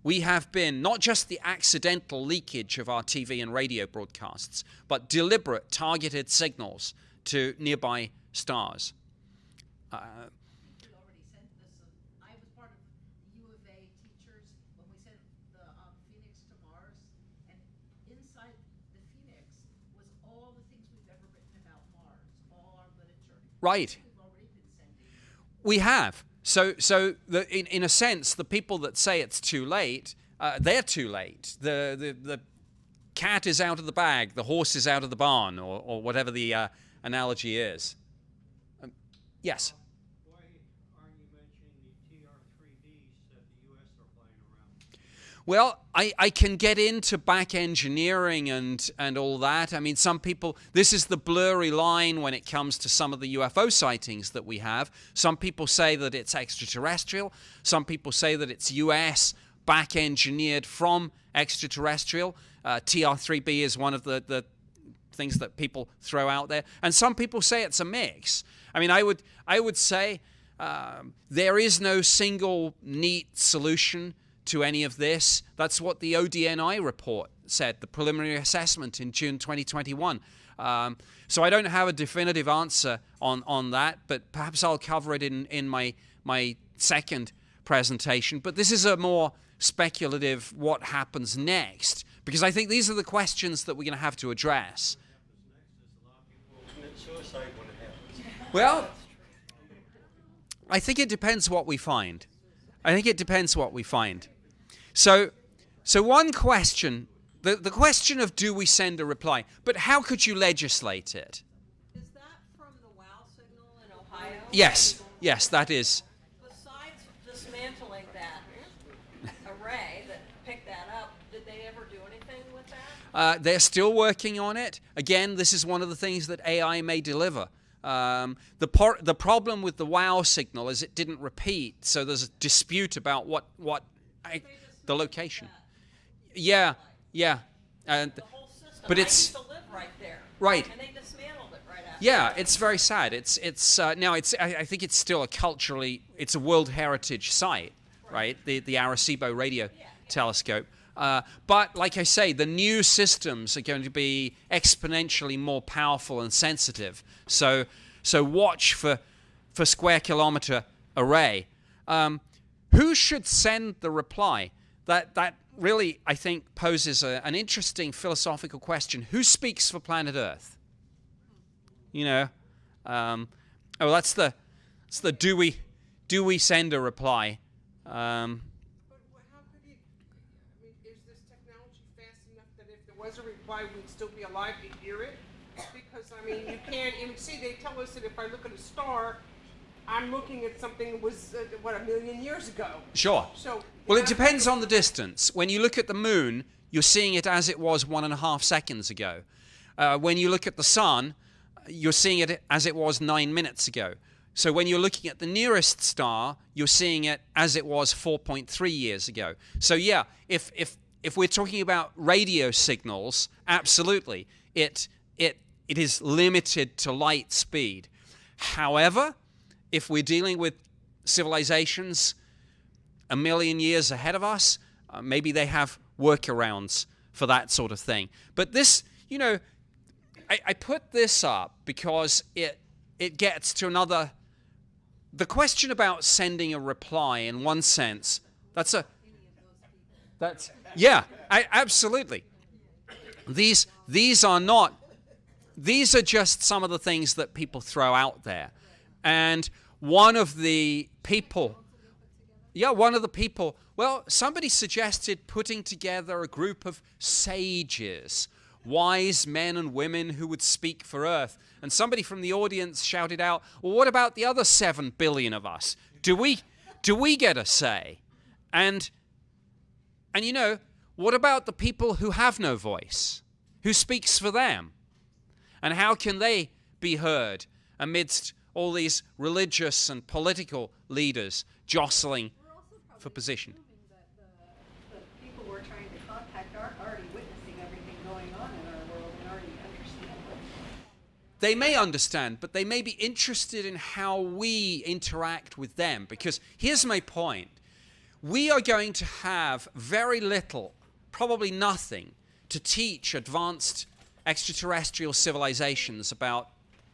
We have been not just the accidental leakage of our TV and radio broadcasts, but deliberate targeted signals to nearby stars. Uh, Right. We have. So, so the, in, in a sense, the people that say it's too late, uh, they're too late. The, the, the cat is out of the bag, the horse is out of the barn, or, or whatever the uh, analogy is. Um, yes? Why aren't you mentioning the TR-3Bs that the U.S. are flying around? Well, I, I can get into back engineering and, and all that. I mean, some people, this is the blurry line when it comes to some of the UFO sightings that we have. Some people say that it's extraterrestrial. Some people say that it's US back engineered from extraterrestrial. Uh, TR3B is one of the, the things that people throw out there. And some people say it's a mix. I mean, I would, I would say um, there is no single neat solution to any of this. That's what the ODNI report said, the preliminary assessment in June 2021. Um, so I don't have a definitive answer on, on that, but perhaps I'll cover it in, in my, my second presentation. But this is a more speculative what happens next, because I think these are the questions that we're going to have to address. Well, I think it depends what we find. I think it depends what we find. So, so one question, the, the question of do we send a reply, but how could you legislate it? Is that from the WOW signal in Ohio? Yes, yes, that is. Besides dismantling that array that picked that up, did they ever do anything with that? Uh, they're still working on it. Again, this is one of the things that AI may deliver. Um, the, por- the problem with the WOW signal is it didn't repeat, so there's a dispute about what, what I, the location. Yeah, yeah. And, The whole system. but it's used to live right there. Right. And they dismantled it right after. yeah, it's very sad. It's it's uh, now it's I, I think it's still a culturally it's a World Heritage site, right? The the Arecibo radio telescope. Uh, but like I say, the new systems are going to be exponentially more powerful and sensitive. So so watch for for square kilometer array. Um, who should send the reply? That that really I think poses a, an interesting philosophical question. Who speaks for planet Earth? You know, um, oh, that's the that's the do we do we send a reply? Um, But how could you, is this technology fast enough that if there was a reply, we'd still be alive to hear it? Because, I mean, you can't even see, they tell us that if I look at a star, I'm looking at something that was, uh, what, a million years ago. Sure. So. Well, it depends on the distance. When you look at the moon, you're seeing it as it was one and a half seconds ago. Uh, when you look at the sun, you're seeing it as it was nine minutes ago. So when you're looking at the nearest star, you're seeing it as it was 4.3 years ago. So yeah, if if if we're talking about radio signals, absolutely, it it it is limited to light speed. However, if we're dealing with civilizations a million years ahead of us. Uh, maybe they have workarounds for that sort of thing. But this, you know, I, I put this up because it it gets to another. The question about sending a reply, in one sense, that's a. That's yeah, I, absolutely. These these are not. These are just some of the things that people throw out there, and one of the people yeah, one of the people, well, somebody suggested putting together a group of sages, wise men and women who would speak for Earth. And somebody from the audience shouted out, well, what about the other seven billion of us? Do we, do we get a say? And, and you know, what about the people who have no voice? Who speaks for them? And how can they be heard amidst all these religious and political leaders jostling for position? The, the people we're trying to contact are already witnessing everything going on in our world and already understand. They may understand, but they may be interested in how we interact with them. Because here's my point we are going to have very little, probably nothing, to teach advanced extraterrestrial civilizations about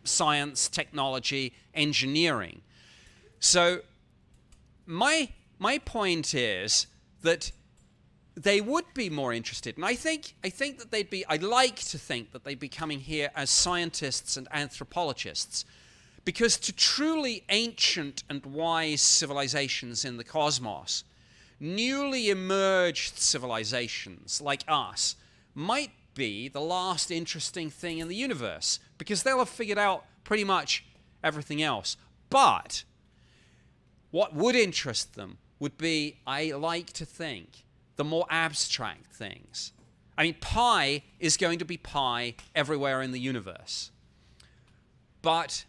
science, technology, engineering. So, my, my point is that they would be more interested. And I think, I think that they'd be, I'd like to think that they'd be coming here as scientists and anthropologists Because to truly ancient and wise civilizations in the cosmos, newly emerged civilizations like us might be the last interesting thing in the universe because they'll have figured out pretty much everything else. But what would interest them would be, I like to think, the more abstract things. I mean, pi is going to be pi everywhere in the universe. But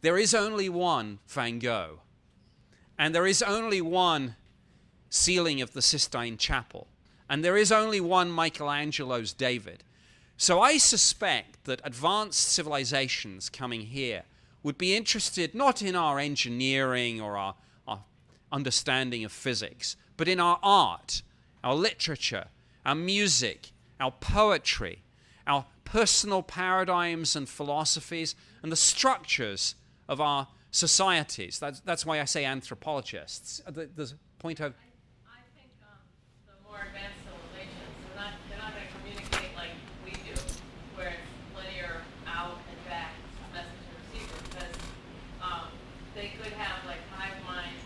there is only one Van Gogh, and there is only one ceiling of the Sistine Chapel, and there is only one Michelangelo's David. So I suspect that advanced civilizations coming here would be interested not in our engineering or our, our understanding of physics, but in our art, our literature, our music, our poetry, our personal paradigms and philosophies, and the structures of our societies. That's, that's why I say anthropologists. Uh, the, the point of I think um, the more advanced civilizations, they're not, they're not going to communicate like we do, where it's linear out and back message and receiver, because um, they could have like hive mind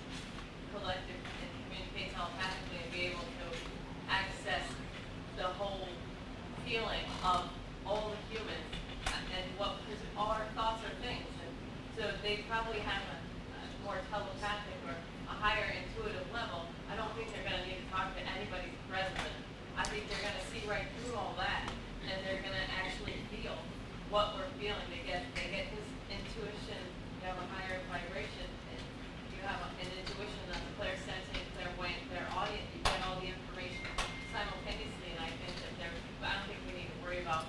collective and communicate telepathically and be able to access the whole feeling of all the humans and and what, because all our thoughts are things. And so they probably have a, a more telepathic or a higher intuitive level. I don't think they're going to need to talk to anybody's president. I think they're going to see right through all that and they're going to actually feel what we're feeling. They get, they get his intuition, you have a higher vibration, and you have a- an intuition that's clairsentient, clairvoyant, clairaudient, you get all the information simultaneously, and I think that there, I don't think we need to worry about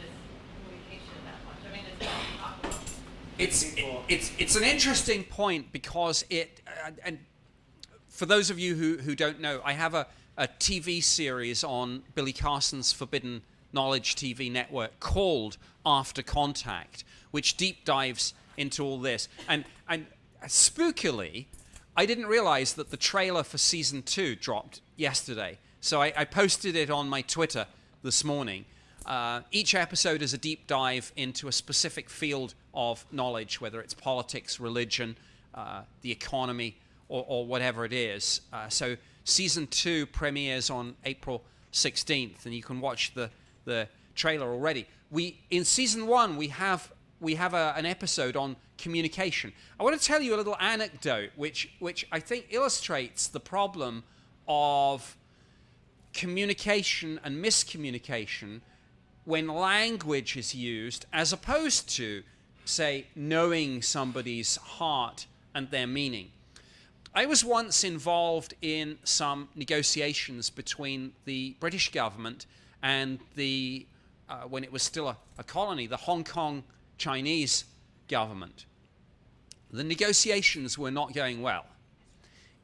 this communication that much. I mean, it's not talk about. it's it's an interesting point because it uh, and for those of you who, who don't know, I have a, a TV series on Billy Carson's Forbidden Knowledge TV network called After Contact, which deep dives into all this. And and spookily, I didn't realize that the trailer for season two dropped yesterday. So I, I posted it on my Twitter this morning. Uh, each episode is a deep dive into a specific field of knowledge, whether it's politics, religion, uh, the economy, or, or whatever it is. Uh, so season two premieres on April 16th, and you can watch the, the trailer already. We in season one we have we have a, an episode on communication. I want to tell you a little anecdote which which I think illustrates the problem of communication and miscommunication when language is used as opposed to, say, knowing somebody's heart and their meaning. I was once involved in some negotiations between the British government and the, uh, when it was still a, a colony, the Hong Kong Chinese government. The negotiations were not going well.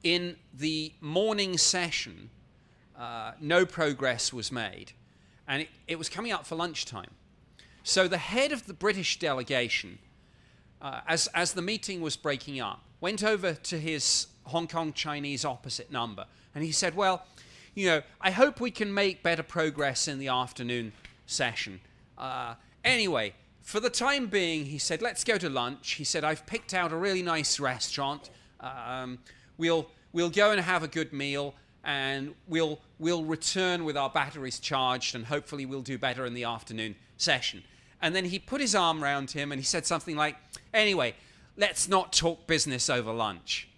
In the morning session, uh, no progress was made, and it, it was coming up for lunchtime. So the head of the British delegation, uh, as, as the meeting was breaking up, went over to his Hong Kong Chinese opposite number, and he said, Well, you know, I hope we can make better progress in the afternoon session. Uh, anyway, for the time being, he said, let's go to lunch. He said, I've picked out a really nice restaurant. Um, we'll, we'll go and have a good meal, and we'll, we'll return with our batteries charged, and hopefully we'll do better in the afternoon session. And then he put his arm around him and he said something like, Anyway, let's not talk business over lunch.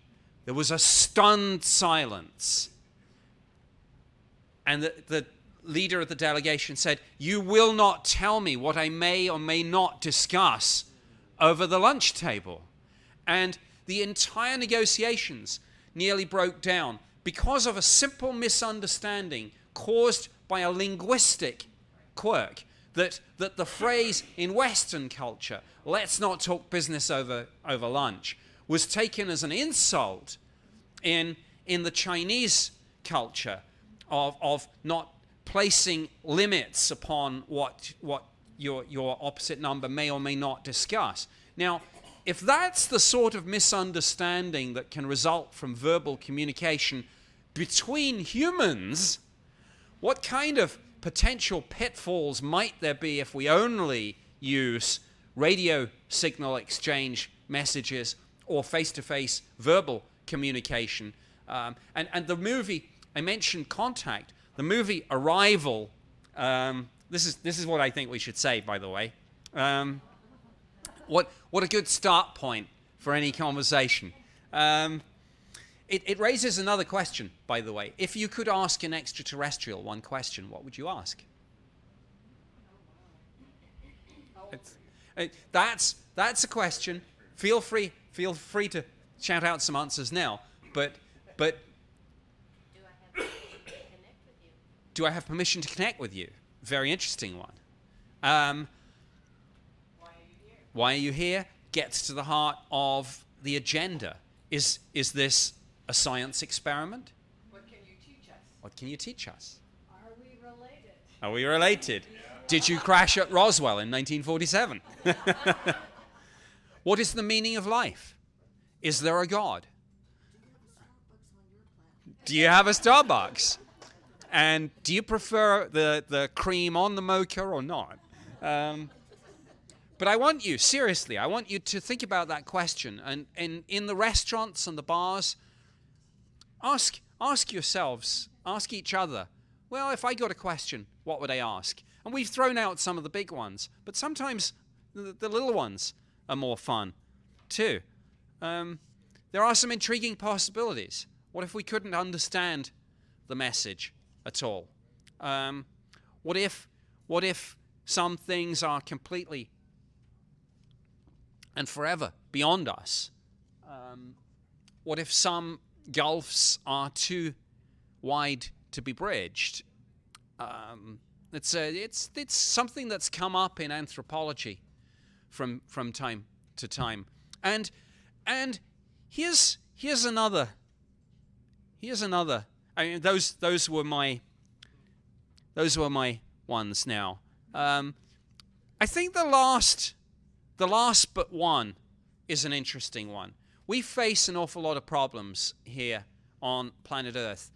There was a stunned silence. And the, the leader of the delegation said, You will not tell me what I may or may not discuss over the lunch table. And the entire negotiations nearly broke down because of a simple misunderstanding caused by a linguistic quirk that, that the phrase in Western culture, let's not talk business over, over lunch, was taken as an insult in, in the Chinese culture of, of not placing limits upon what, what your, your opposite number may or may not discuss. Now, if that's the sort of misunderstanding that can result from verbal communication between humans, what kind of potential pitfalls might there be if we only use radio signal exchange messages or face to face verbal communication. Um, and, and the movie, I mentioned Contact, the movie Arrival. Um, this, is, this is what I think we should say, by the way. Um, what, what a good start point for any conversation. Um, it, it raises another question, by the way. If you could ask an extraterrestrial one question, what would you ask? It's, it, that's that's a question. Feel free feel free to shout out some answers now. But but do I have permission to connect with you? Very interesting one. Um, why are you here? Gets to the heart of the agenda. Is is this a science experiment? What can you teach us? What can you teach us? Are we related? Are we related? Did you crash at Roswell in 1947? <laughs> what is the meaning of life? Is there a God? Do you have a Starbucks? And do you prefer the, the cream on the mocha or not? Um, but I want you, seriously, I want you to think about that question. And, and in the restaurants and the bars, ask, ask yourselves, ask each other, well, if I got a question, what would I ask? And we've thrown out some of the big ones, but sometimes the, the little ones are more fun too. Um, there are some intriguing possibilities. What if we couldn't understand the message at all? Um, what if, what if some things are completely and forever beyond us? Um, what if some gulfs are too wide to be bridged? Um, it's, a, it's, it's something that's come up in anthropology from, from time to time. And, and here's, here's another, here's another. I mean, those, those were my, those were my ones now. Um, I think the last, the last but one is an interesting one. We face an awful lot of problems here on planet Earth.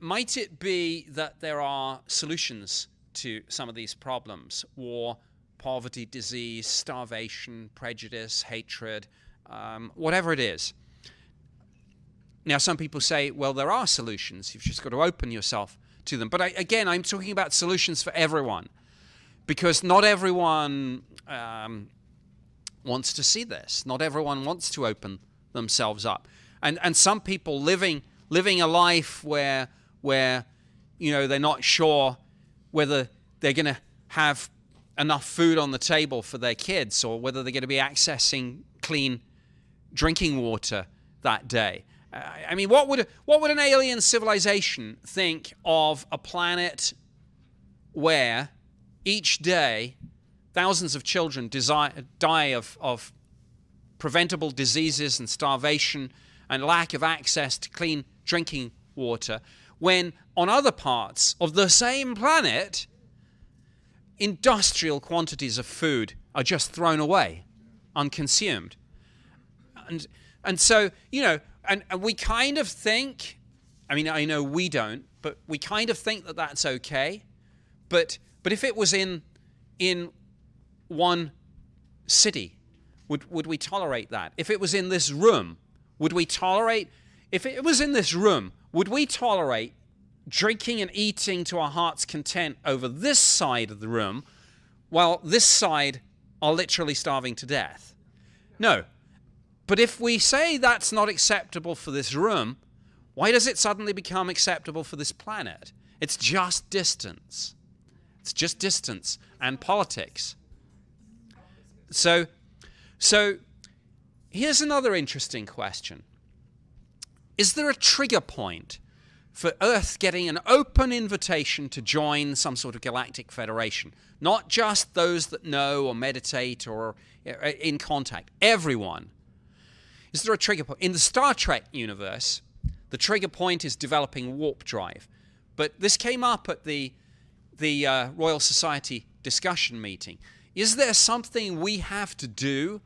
Might it be that there are solutions to some of these problems? War, poverty, disease, starvation, prejudice, hatred, um, whatever it is. Now, some people say, well, there are solutions. You've just got to open yourself to them. But I, again, I'm talking about solutions for everyone because not everyone um, wants to see this. Not everyone wants to open themselves up. And, and some people living, living a life where, where you know, they're not sure whether they're going to have enough food on the table for their kids or whether they're going to be accessing clean drinking water that day. I mean, what would what would an alien civilization think of a planet where each day thousands of children desire, die of, of preventable diseases and starvation and lack of access to clean drinking water, when on other parts of the same planet, industrial quantities of food are just thrown away, unconsumed. And, and so, you know, and, and we kind of think, I mean, I know we don't, but we kind of think that that's okay. But, but if it was in, in one city, would, would we tolerate that? If it was in this room, would we tolerate, if it was in this room, would we tolerate drinking and eating to our heart's content over this side of the room while this side are literally starving to death? No. But if we say that's not acceptable for this room, why does it suddenly become acceptable for this planet? It's just distance. It's just distance and politics. So, so here's another interesting question. Is there a trigger point for Earth getting an open invitation to join some sort of galactic federation? Not just those that know or meditate or uh, in contact, everyone. Is there a trigger point? In the Star Trek universe, the trigger point is developing warp drive. But this came up at the, the uh, Royal Society discussion meeting. Is there something we have to do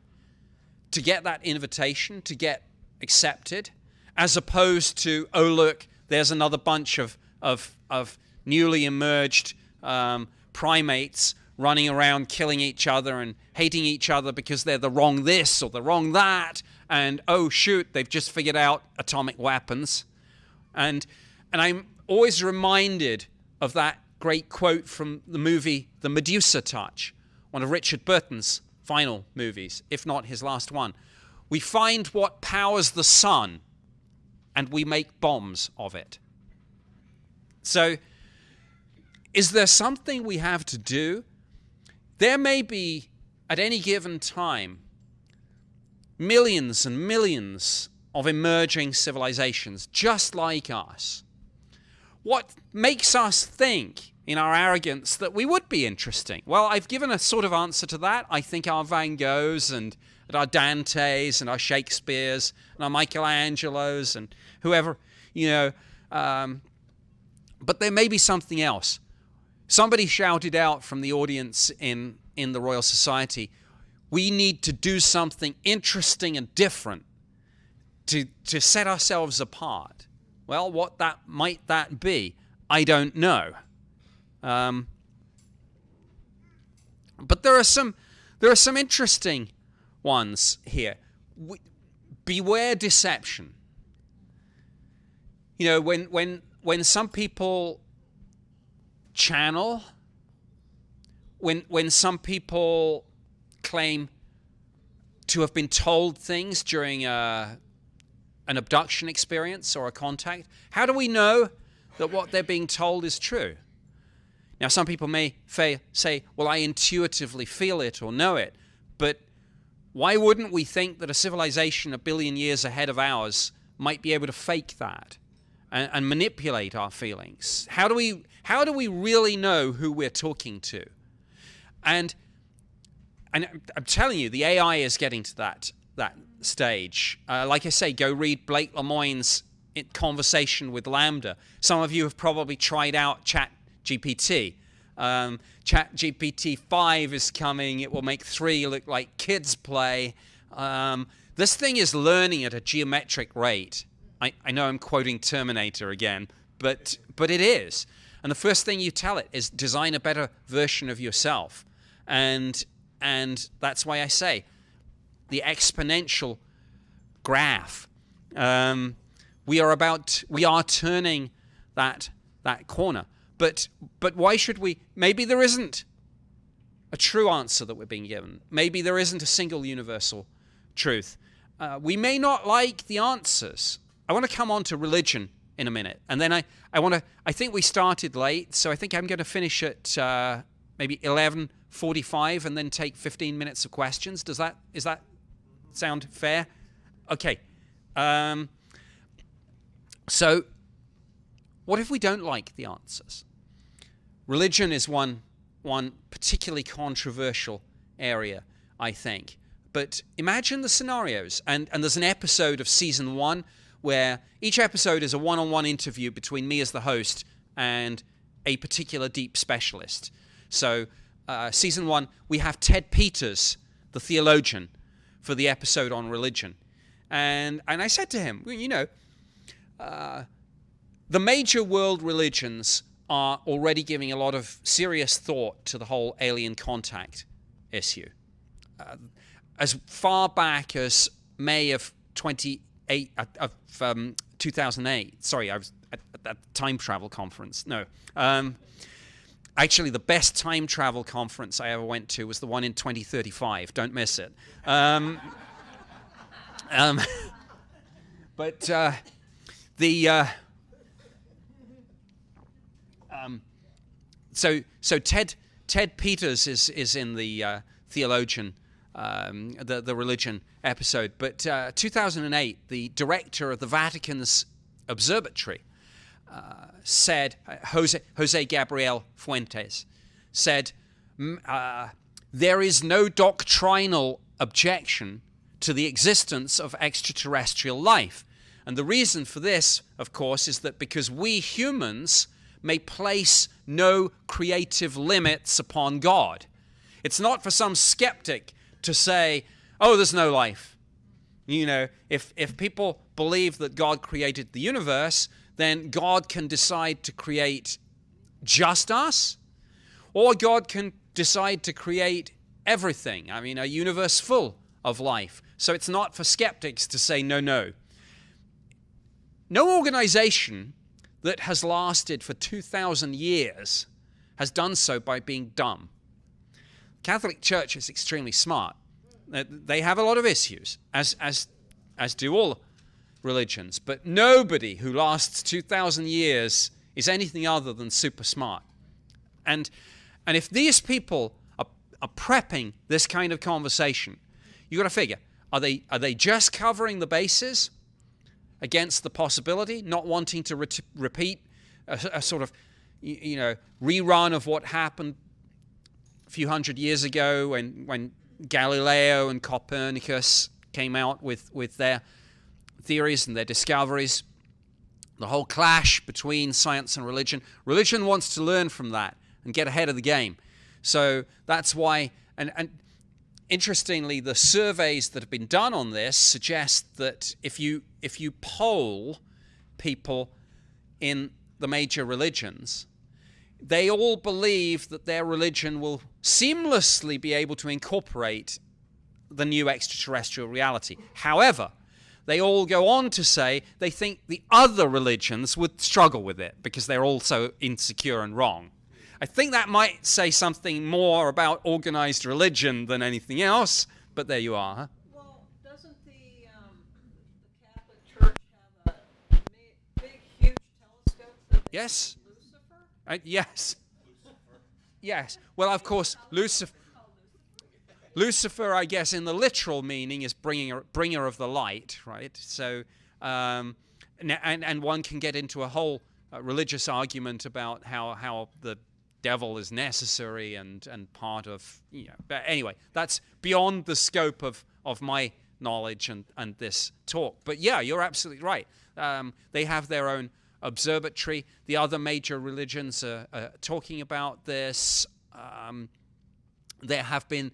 to get that invitation, to get accepted, as opposed to, oh, look, there's another bunch of, of, of newly emerged um, primates running around killing each other and hating each other because they're the wrong this or the wrong that. And oh, shoot, they've just figured out atomic weapons. And, and I'm always reminded of that great quote from the movie The Medusa Touch, one of Richard Burton's final movies, if not his last one. We find what powers the sun and we make bombs of it. So, is there something we have to do? There may be, at any given time, millions and millions of emerging civilizations just like us. What makes us think, in our arrogance, that we would be interesting? Well, I've given a sort of answer to that. I think our Van Goghs and, and our Dantes and our Shakespeares and our Michelangelos and whoever, you know. Um, but there may be something else. Somebody shouted out from the audience in, in the Royal Society, we need to do something interesting and different to, to set ourselves apart. Well, what that might that be, I don't know. Um, but there are some there are some interesting ones here. We, beware deception. You know, when when when some people channel, when when some people claim to have been told things during a, an abduction experience or a contact, how do we know that what they're being told is true? Now, some people may say, well, I intuitively feel it or know it, but why wouldn't we think that a civilization a billion years ahead of ours might be able to fake that and, and manipulate our feelings? How do, we, how do we really know who we're talking to? And and I'm telling you, the AI is getting to that that stage. Uh, like I say, go read Blake Lemoine's conversation with LaMDA. Some of you have probably tried out Chat GPT. Um, Chat GPT 5 is coming. It will make 3 look like kids play. Um, this thing is learning at a geometric rate. I, I know I'm quoting Terminator again, but, but it is. And the first thing you tell it is design a better version of yourself. And and that's why I say the exponential graph. Um, we are about, we are turning that that corner. But but why should we? Maybe there isn't a true answer that we're being given. Maybe there isn't a single universal truth. Uh, we may not like the answers. I want to come on to religion in a minute, and then I I want to. I think we started late, so I think I'm going to finish at uh, maybe 11.45 and then take 15 minutes of questions. Does that is that sound fair? Okay. Um, so, what if we don't like the answers? Religion is one one particularly controversial area, I think. But imagine the scenarios, and and there's an episode of season one where each episode is a one-on-one interview between me as the host and a particular deep specialist. So uh, season one, we have Ted Peters, the theologian, for the episode on religion. And, and I said to him, you know, uh, the major world religions are already giving a lot of serious thought to the whole alien contact issue. Uh, as far back as May of 28 uh, of um, 2008, sorry, I was at, at that time travel conference. No, um, Actually, the best time travel conference I ever went to was the one in 2035. Don't miss it. Um, <laughs> um, <laughs> but uh, the uh, so so Ted Ted Peters is is in the uh, theologian um, the the religion episode, but uh, 2008 the director of the Vatican's observatory uh, said, uh, Jose, Jose Gabriel Funes said, uh, there is no doctrinal objection to the existence of extraterrestrial life. And the reason for this, of course, is that because we humans may place no creative limits upon God. It's not for some skeptic to say, oh, there's no life. You know, if, if people believe that God created the universe, then God can decide to create just us, or God can decide to create everything. I mean, a universe full of life. So it's not for skeptics to say no, no. No organization that has lasted for 2,000 years has done so by being dumb. Catholic Church is extremely smart. They have a lot of issues, as, as, as do all religions, but nobody who lasts 2,000 years is anything other than super smart. And, and if these people are, are prepping this kind of conversation, you've got to figure are they, are they just covering the bases against the possibility, not wanting to repeat a, a sort of you know rerun of what happened a few hundred years ago when, when Galileo and Copernicus came out with, with their theories and their discoveries, the whole clash between science and religion. Religion wants to learn from that and get ahead of the game. So that's why, and, and interestingly, the surveys that have been done on this suggest that if you if you poll people in the major religions, they all believe that their religion will seamlessly be able to incorporate the new extraterrestrial reality. However, they all go on to say they think the other religions would struggle with it because they're all so insecure and wrong. I think that might say something more about organized religion than anything else, but there you are. Well, doesn't the, um, the Catholic Church have a big, huge telescope Yes. Lucifer? Uh, yes. Yes. Well, of course, Lucifer. Lucifer, I guess, in the literal meaning, is bringer, bringer of the light, right? So, um, and, and and one can get into a whole uh, religious argument about how how the devil is necessary and and part of you know. But anyway, that's beyond the scope of of my knowledge and and this talk. But yeah, you're absolutely right. Um, they have their own observatory. The other major religions are, are talking about this. Um, there have been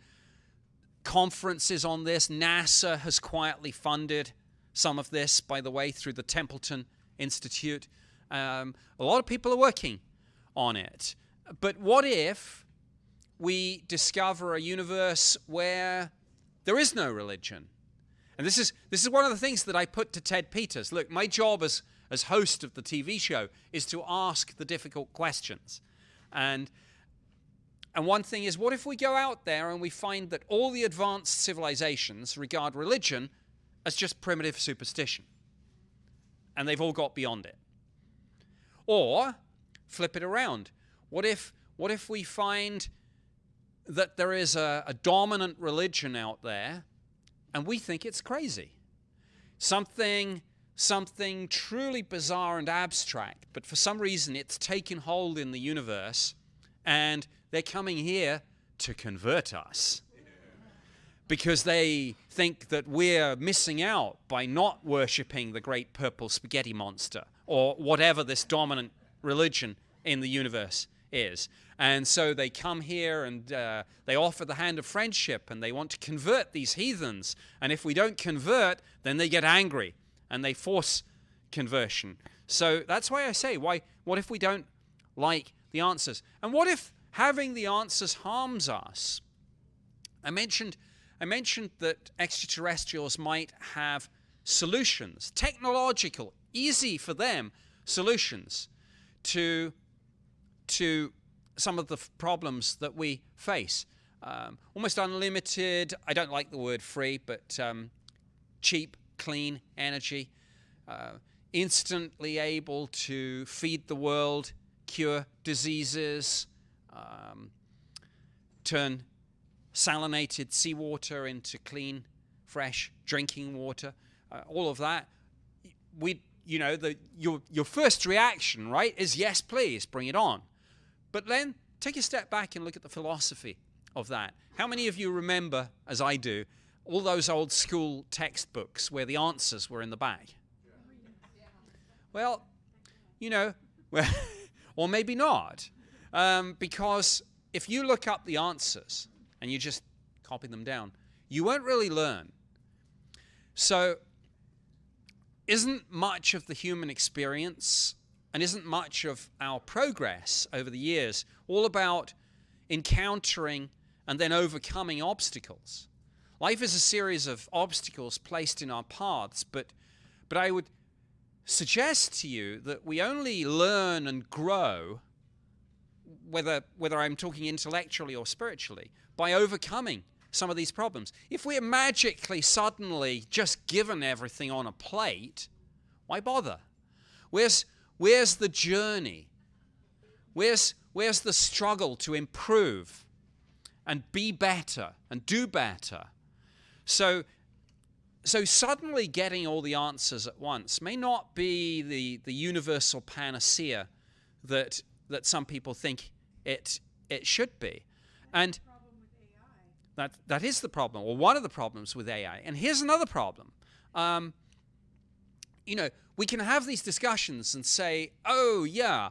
conferences on this. NASA has quietly funded some of this, by the way, through the Templeton Institute. Um, a lot of people are working on it. But what if we discover a universe where there is no religion? And this is this is one of the things that I put to Ted Peters. Look, my job as as host of the TV show is to ask the difficult questions. And and one thing is, what if we go out there and we find that all the advanced civilizations regard religion as just primitive superstition? And they've all got beyond it. Or flip it around. What if, what if we find that there is a, a dominant religion out there and we think it's crazy? Something, something truly bizarre and abstract, but for some reason it's taken hold in the universe and they're coming here to convert us because they think that we're missing out by not worshipping the great purple spaghetti monster or whatever this dominant religion in the universe is. And so they come here and uh, they offer the hand of friendship and they want to convert these heathens. And if we don't convert, then they get angry and they force conversion. So that's why I say, why? What if we don't like the answers? And what if having the answers harms us? I mentioned, I mentioned that extraterrestrials might have solutions, technological, easy for them solutions to to some of the problems that we face. Um, almost unlimited. I don't like the word free, but um, cheap, clean energy. Uh, instantly able to feed the world, cure diseases, um, turn salinated seawater into clean, fresh drinking water. Uh, all of that. We, you know, the your your first reaction, right, is yes, please, bring it on. But then take a step back and look at the philosophy of that. How many of you remember, as I do, all those old school textbooks where the answers were in the back? Well, you know, well, <laughs> or maybe not. Um, because if you look up the answers and you just copy them down, you won't really learn. So, isn't much of the human experience and isn't much of our progress over the years all about encountering and then overcoming obstacles. Life is a series of obstacles placed in our paths, but, but I would suggest to you that we only learn and grow, whether, whether I'm talking intellectually or spiritually, by overcoming some of these problems. If we're magically, suddenly just given everything on a plate, why bother? Where's, where's the journey? Where's, where's the struggle to improve and be better and do better? So, so suddenly getting all the answers at once may not be the, the universal panacea that, that some people think it, it should be. And that, that is the problem, or one of the problems with AI. And here's another problem. Um, you know, we can have these discussions and say, oh, yeah,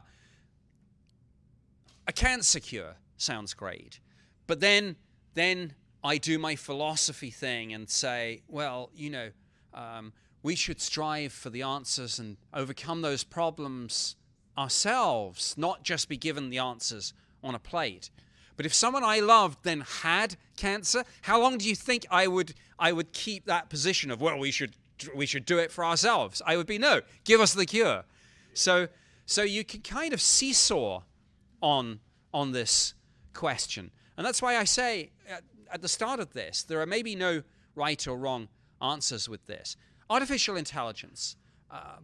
a cancer cure sounds great. But then, then I do my philosophy thing and say, well, you know, um, we should strive for the answers and overcome those problems ourselves, not just be given the answers on a plate. But if someone I loved then had cancer, how long do you think I would I would keep that position of well we should we should do it for ourselves? I would be no, give us the cure. So so you can kind of seesaw on on this question. And that's why I say at, at the start of this, there are maybe no right or wrong answers with this. Artificial intelligence. Uh,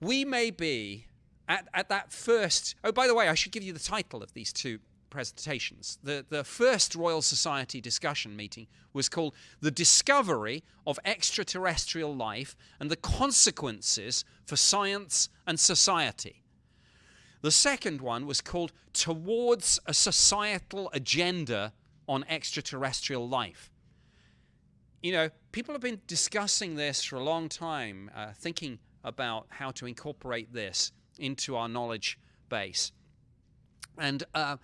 we may be at, at that first. Oh, by the way, I should give you the title of these two presentations. The, the first Royal Society discussion meeting was called The Discovery of Extraterrestrial Life and the Consequences for Science and Society. The second one was called Towards a Societal Agenda on Extraterrestrial Life. You know, people have been discussing this for a long time, uh, thinking about how to incorporate this into our knowledge base. And uh,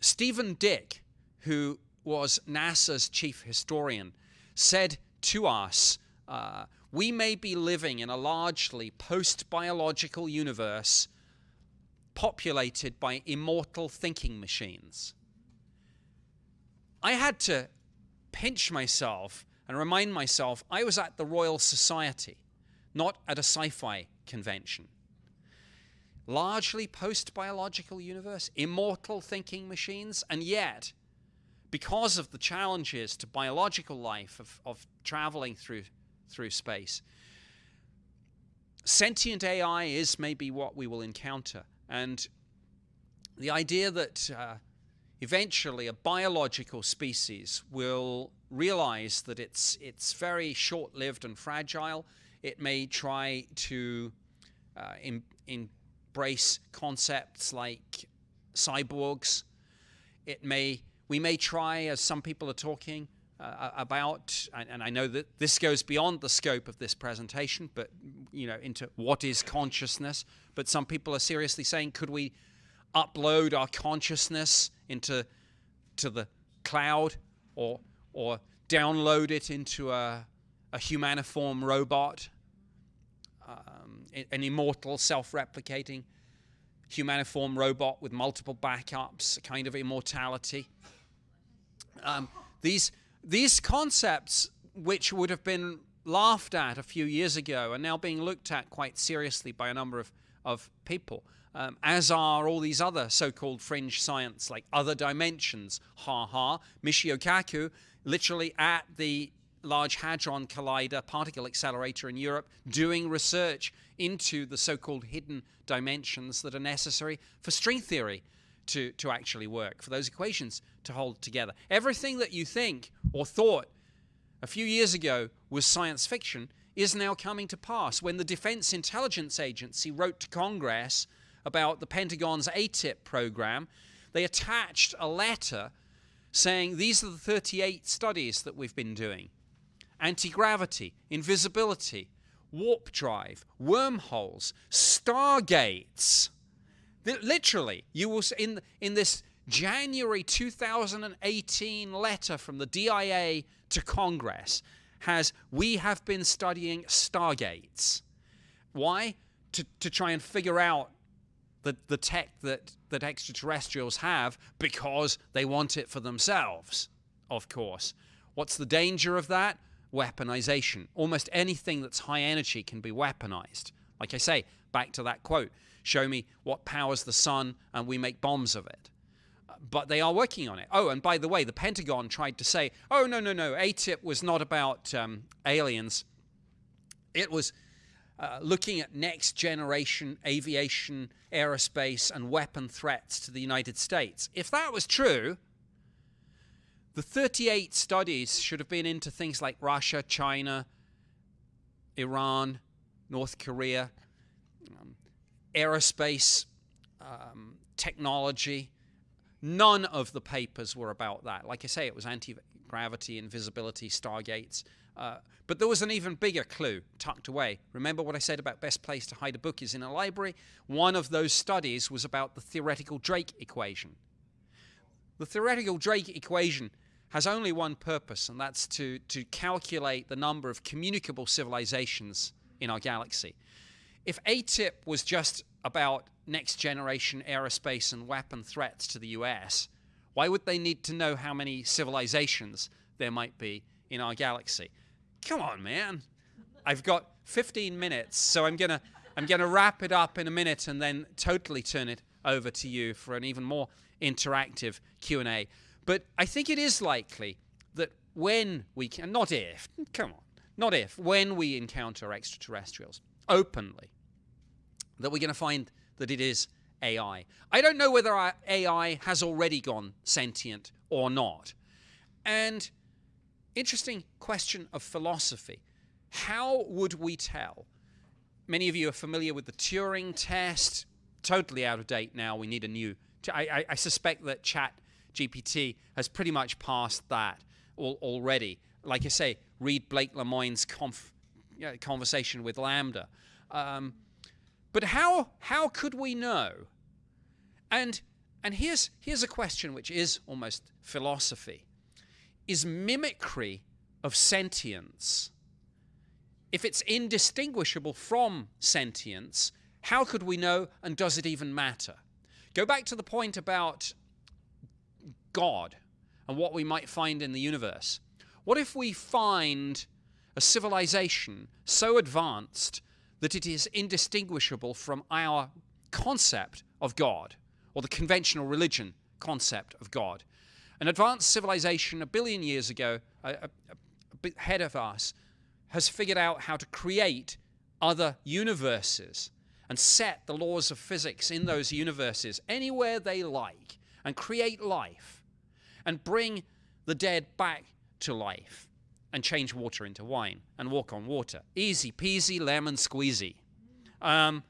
Stephen Dick, who was NASA's chief historian, said to us, uh, we may be living in a largely post biological universe populated by immortal thinking machines. I had to pinch myself and remind myself I was at the Royal Society, not at a sci fi convention largely post biological universe, immortal thinking machines, and yet, because of the challenges to biological life of, of traveling through, through space, sentient AI is maybe what we will encounter. And the idea that uh, eventually a biological species will realize that it's, it's very short lived and fragile, it may try to uh, in, in embrace concepts like cyborgs. It may we may try, as some people are talking uh, about, and, and, I know that this goes beyond the scope of this presentation, but you know into what is consciousness. But some people are seriously saying, could we upload our consciousness into to the cloud, or or download it into a, a humaniform robot an immortal, self replicating humaniform robot with multiple backups, a kind of immortality. Um, these, these concepts, which would have been laughed at a few years ago, are now being looked at quite seriously by a number of, of people, um, as are all these other so called fringe science, like other dimensions. Ha ha. Michio Kaku, literally at the Large Hadron Collider particle accelerator in Europe doing research into the so called hidden dimensions that are necessary for string theory to, to actually work, for those equations to hold together. Everything that you think or thought a few years ago was science fiction is now coming to pass. When the Defense Intelligence Agency wrote to Congress about the Pentagon's AATIP program, they attached a letter saying these are the 38 studies that we've been doing anti gravity, invisibility, warp drive, wormholes, stargates. Literally, you will in in this January 2018 letter from the DIA to Congress has we have been studying stargates. Why? To, to try and figure out the, the tech that, that extraterrestrials have because they want it for themselves, of course. What's the danger of that? Weaponization. Almost anything that's high energy can be weaponized. Like I say, back to that quote show me what powers the sun, and we make bombs of it. But they are working on it. Oh, and by the way, the Pentagon tried to say, oh, no, no, no, ATIP was not about um, aliens. It was uh, looking at next generation aviation, aerospace, and weapon threats to the United States. If that was true, the 38 studies should have been into things like Russia, China, Iran, North Korea, um, aerospace, um, technology. None of the papers were about that. Like I say, it was anti gravity, invisibility, stargates. Uh, but there was an even bigger clue tucked away. Remember what I said about best place to hide a book is in a library? One of those studies was about the theoretical Drake equation. The theoretical Drake equation has only one purpose, and that's to, to calculate the number of communicable civilizations in our galaxy. If ATIP was just about next generation aerospace and weapon threats to the US, why would they need to know how many civilizations there might be in our galaxy? Come on, man. I've got 15 minutes, so I'm gonna I'm gonna wrap it up in a minute and then totally turn it over to you for an even more interactive Q&A. But I think it is likely that when we can, not if, come on, not if, when we encounter extraterrestrials openly, that we're going to find that it is AI. I don't know whether our AI has already gone sentient or not. And interesting question of philosophy. How would we tell? Many of you are familiar with the Turing test. Totally out of date now. We need a new. I, I, I suspect that Chat GPT has pretty much passed that al already. Like I say, read Blake know, conversation with LaMDA. Um, but how how could we know? And and here's here's a question which is almost philosophy. Is mimicry of sentience if it's indistinguishable from sentience, how could we know and does it even matter? Go back to the point about God and what we might find in the universe. What if we find a civilization so advanced that it is indistinguishable from our concept of God or the conventional religion concept of God? An advanced civilization a billion years ago, a, a, ahead of us, has figured out how to create other universes and set the laws of physics in those universes anywhere they like and create life and bring the dead back to life and change water into wine and walk on water. Easy peasy, lemon squeezy. Um,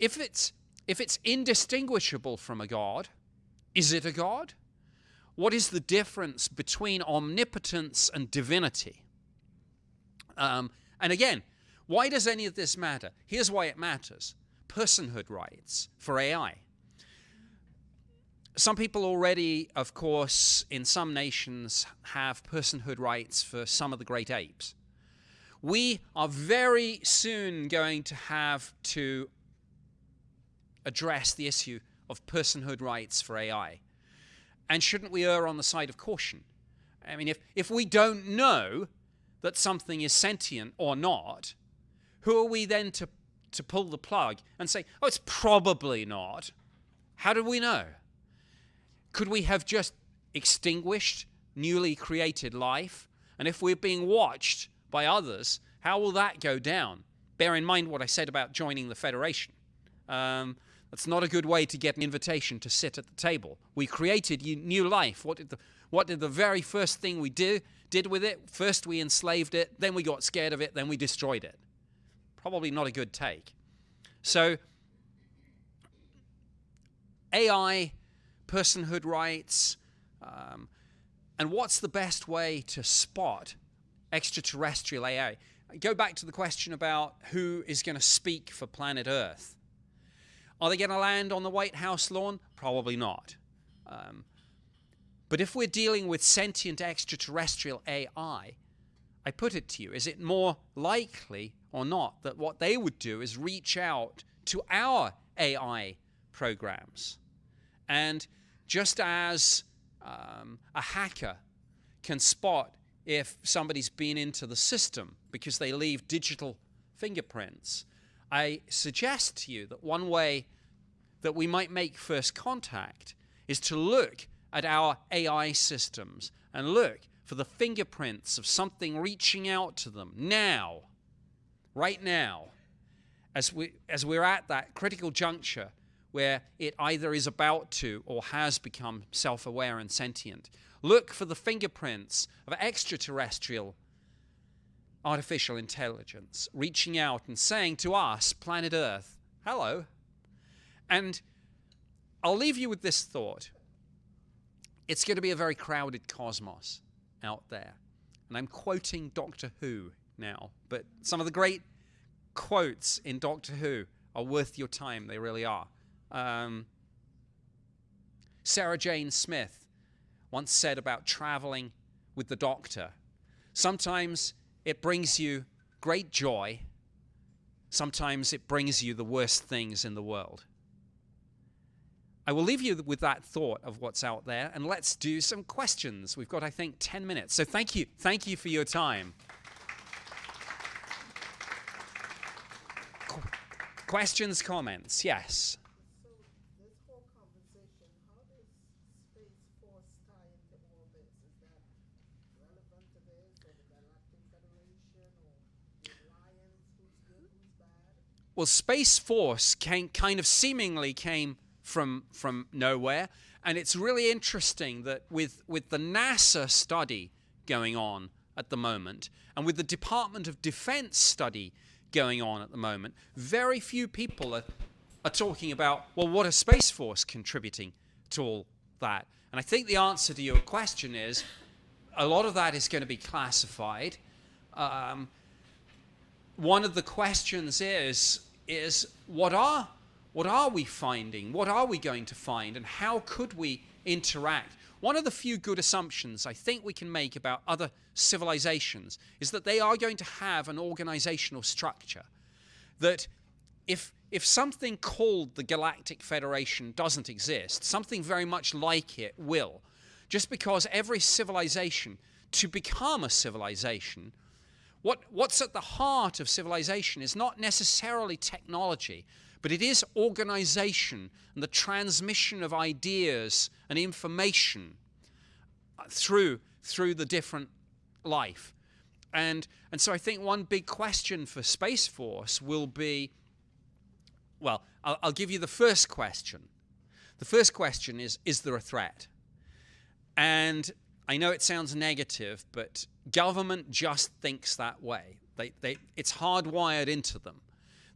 if it's if it's indistinguishable from a god, is it a god? What is the difference between omnipotence and divinity? Um, and again, why does any of this matter? Here's why it matters personhood rights for AI some people already, of course, in some nations have personhood rights for some of the great apes. We are very soon going to have to address the issue of personhood rights for AI. And shouldn't we err on the side of caution? I mean, if, if we don't know that something is sentient or not, who are we then to, to pull the plug and say, oh, it's probably not? How do we know? Could we have just extinguished newly created life? And if we're being watched by others, how will that go down? Bear in mind what I said about joining the Federation. Um, that's not a good way to get an invitation to sit at the table. We created new life. What did the, what did the very first thing we do, did with it? First we enslaved it, then we got scared of it, then we destroyed it. Probably not a good take. So AI personhood rights, um, and what's the best way to spot extraterrestrial AI? Go back to the question about who is going to speak for planet Earth. Are they going to land on the White House lawn? Probably not. Um, but if we're dealing with sentient extraterrestrial AI, I put it to you, is it more likely or not that what they would do is reach out to our AI programs. And just as um, a hacker can spot if somebody's been into the system because they leave digital fingerprints, I suggest to you that one way that we might make first contact is to look at our AI systems and look for the fingerprints of something reaching out to them now, right now, as, we, as we're at that critical juncture where it either is about to or has become self aware and sentient. Look for the fingerprints of extraterrestrial artificial intelligence reaching out and saying to us, planet Earth, hello. And I'll leave you with this thought it's going to be a very crowded cosmos out there. And I'm quoting Doctor Who now, but some of the great quotes in Doctor Who are worth your time. They really are. Um, Sarah Jane Smith once said about traveling with the doctor sometimes it brings you great joy, sometimes it brings you the worst things in the world. I will leave you with that thought of what's out there and let's do some questions. We've got, I think, 10 minutes. So thank you. Thank you for your time. Qu- questions, comments? Yes. Well, Space Force came kind of seemingly came from from nowhere, and it's really interesting that with with the NASA study going on at the moment, and with the Department of Defense study going on at the moment, very few people are, are talking about well, what is Space Force contributing to all that? And I think the answer to your question is a lot of that is going to be classified. Um, one of the questions is is what are what are we finding? What are we going to find? And how could we interact? One of the few good assumptions I think we can make about other civilizations is that they are going to have an organizational structure. That if, if something called the Galactic Federation doesn't exist, something very much like it will. Just because every civilization, to become a civilization, what, what's at the heart of civilization is not necessarily technology, but it is organization and the transmission of ideas and information uh, through, through the different life. And, and so I think one big question for Space Force will be well, I'll, I'll give you the first question. The first question is Is there a threat? And I know it sounds negative, but government just thinks that way. They, they, it's hardwired into them.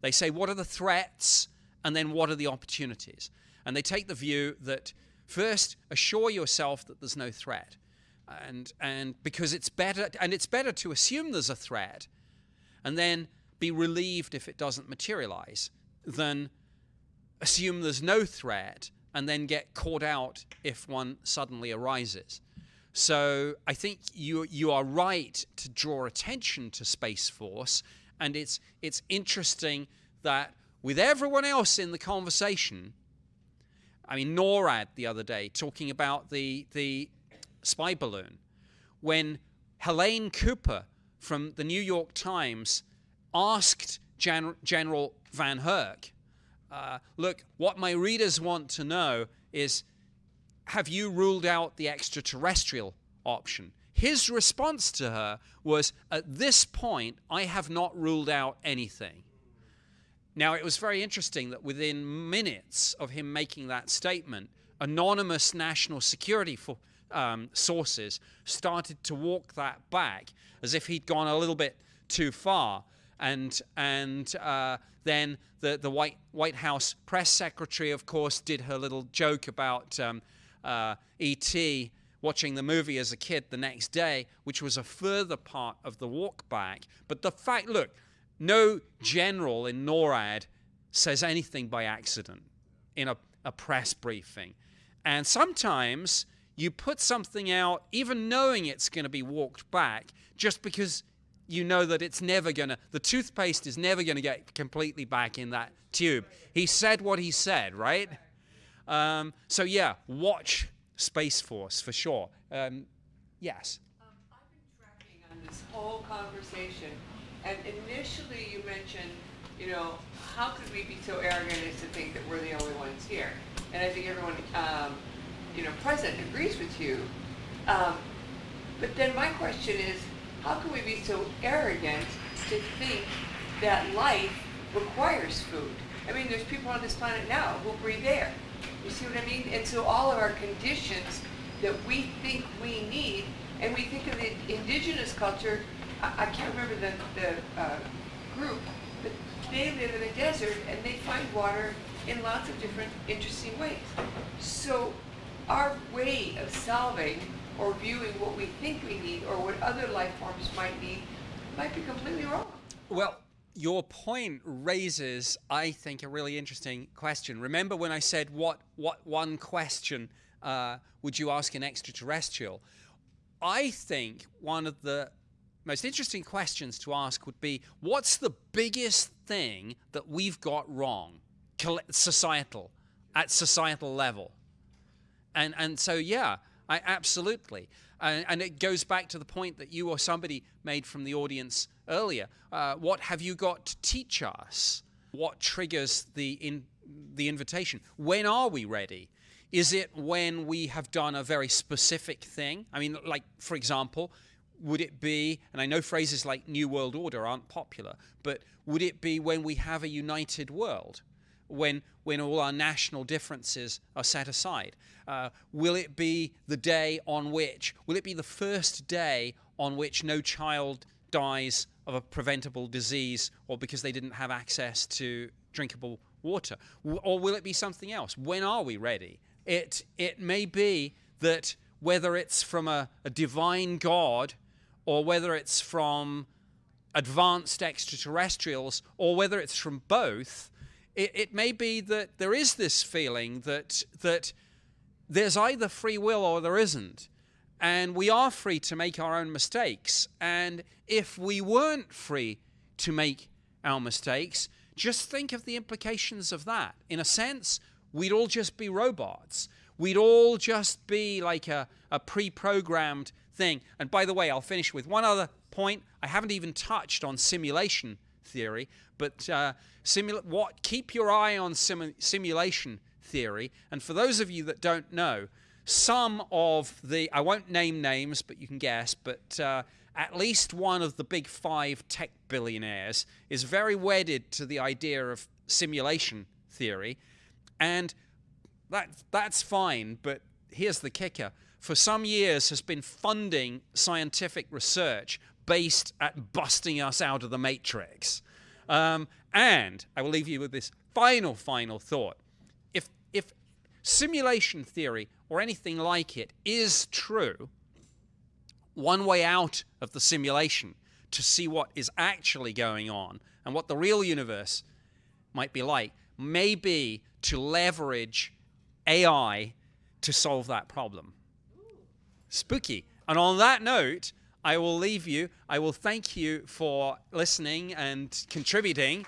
They say, what are the threats? And then what are the opportunities? And they take the view that first, assure yourself that there's no threat. And, and because it's better, and it's better to assume there's a threat and then be relieved if it doesn't materialize than assume there's no threat and then get caught out if one suddenly arises. So I think you you are right to draw attention to Space Force, and it's it's interesting that with everyone else in the conversation, I mean NORAD the other day talking about the the spy balloon, when Helene Cooper from the New York Times asked Gen- General VanHerck, uh, look, what my readers want to know is have you ruled out the extraterrestrial option? His response to her was, At this point, I have not ruled out anything. Now, it was very interesting that within minutes of him making that statement, anonymous national security for, um, sources started to walk that back as if he'd gone a little bit too far. And, and uh, then the, the White, White House press secretary, of course, did her little joke about um, uh, E.T. watching the movie as a kid the next day, which was a further part of the walk back. But the fact, look, no general in NORAD says anything by accident in a, a press briefing. And sometimes you put something out, even knowing it's going to be walked back, just because you know that it's never going to, the toothpaste is never going to get completely back in that tube. He said what he said, right? Um, so yeah, watch Space Force for sure. Um, yes. Um, I've been tracking on this whole conversation. And initially, you mentioned, you know, how could we be so arrogant as to think that we're the only ones here? And I think everyone, um, you know, present agrees with you. Um, but then my question is, how can we be so arrogant to think that life requires food? I mean, there's people on this planet now who breathe air. You see what I mean? And so all of our conditions that we think we need, and we think of the indigenous culture, I, I can't remember the, the uh, group, but they live in a desert and they find water in lots of different interesting ways. So our way of solving or viewing what we think we need or what other life forms might need might be completely wrong. Well, your point raises, I think, a really interesting question. Remember when I said, what, what one question uh, would you ask an extraterrestrial? I think one of the most interesting questions to ask would be, what's the biggest thing that we've got wrong, societal, at societal level? And, and so, yeah, I, absolutely. And, it goes back to the point that you or somebody made from the audience earlier. Uh, what have you got to teach us? What triggers the, in, the invitation? When are we ready? Is it when we have done a very specific thing? I mean, like, for example, would it be, and I know phrases like New World Order aren't popular, but would it be when we have a united world? When, when all our national differences are set aside? Uh, will it be the day on which, will it be the first day on which no child dies of a preventable disease or because they didn't have access to drinkable water? Or will it be something else? When are we ready? It, it may be that whether it's from a, a divine God or whether it's from advanced extraterrestrials or whether it's from both, it, it may be that there is this feeling that, that there's either free will or there isn't. And we are free to make our own mistakes. And if we weren't free to make our mistakes, just think of the implications of that. In a sense, we'd all just be robots. We'd all just be like a, a pre programmed thing. And by the way, I'll finish with one other point. I haven't even touched on simulation theory, but uh, what keep your eye on sim- simulation theory. And for those of you that don't know, some of the, I won't name names, but you can guess, but uh, at least one of the big five tech billionaires is very wedded to the idea of simulation theory. And that, that's fine, but here's the kicker. For some years has been funding scientific research based at busting us out of the matrix. Um, and I will leave you with this final, final thought. If, if simulation theory or anything like it is true, one way out of the simulation to see what is actually going on and what the real universe might be like may be to leverage AI to solve that problem. Spooky. And on that note, I will leave you. I will thank you for listening and contributing.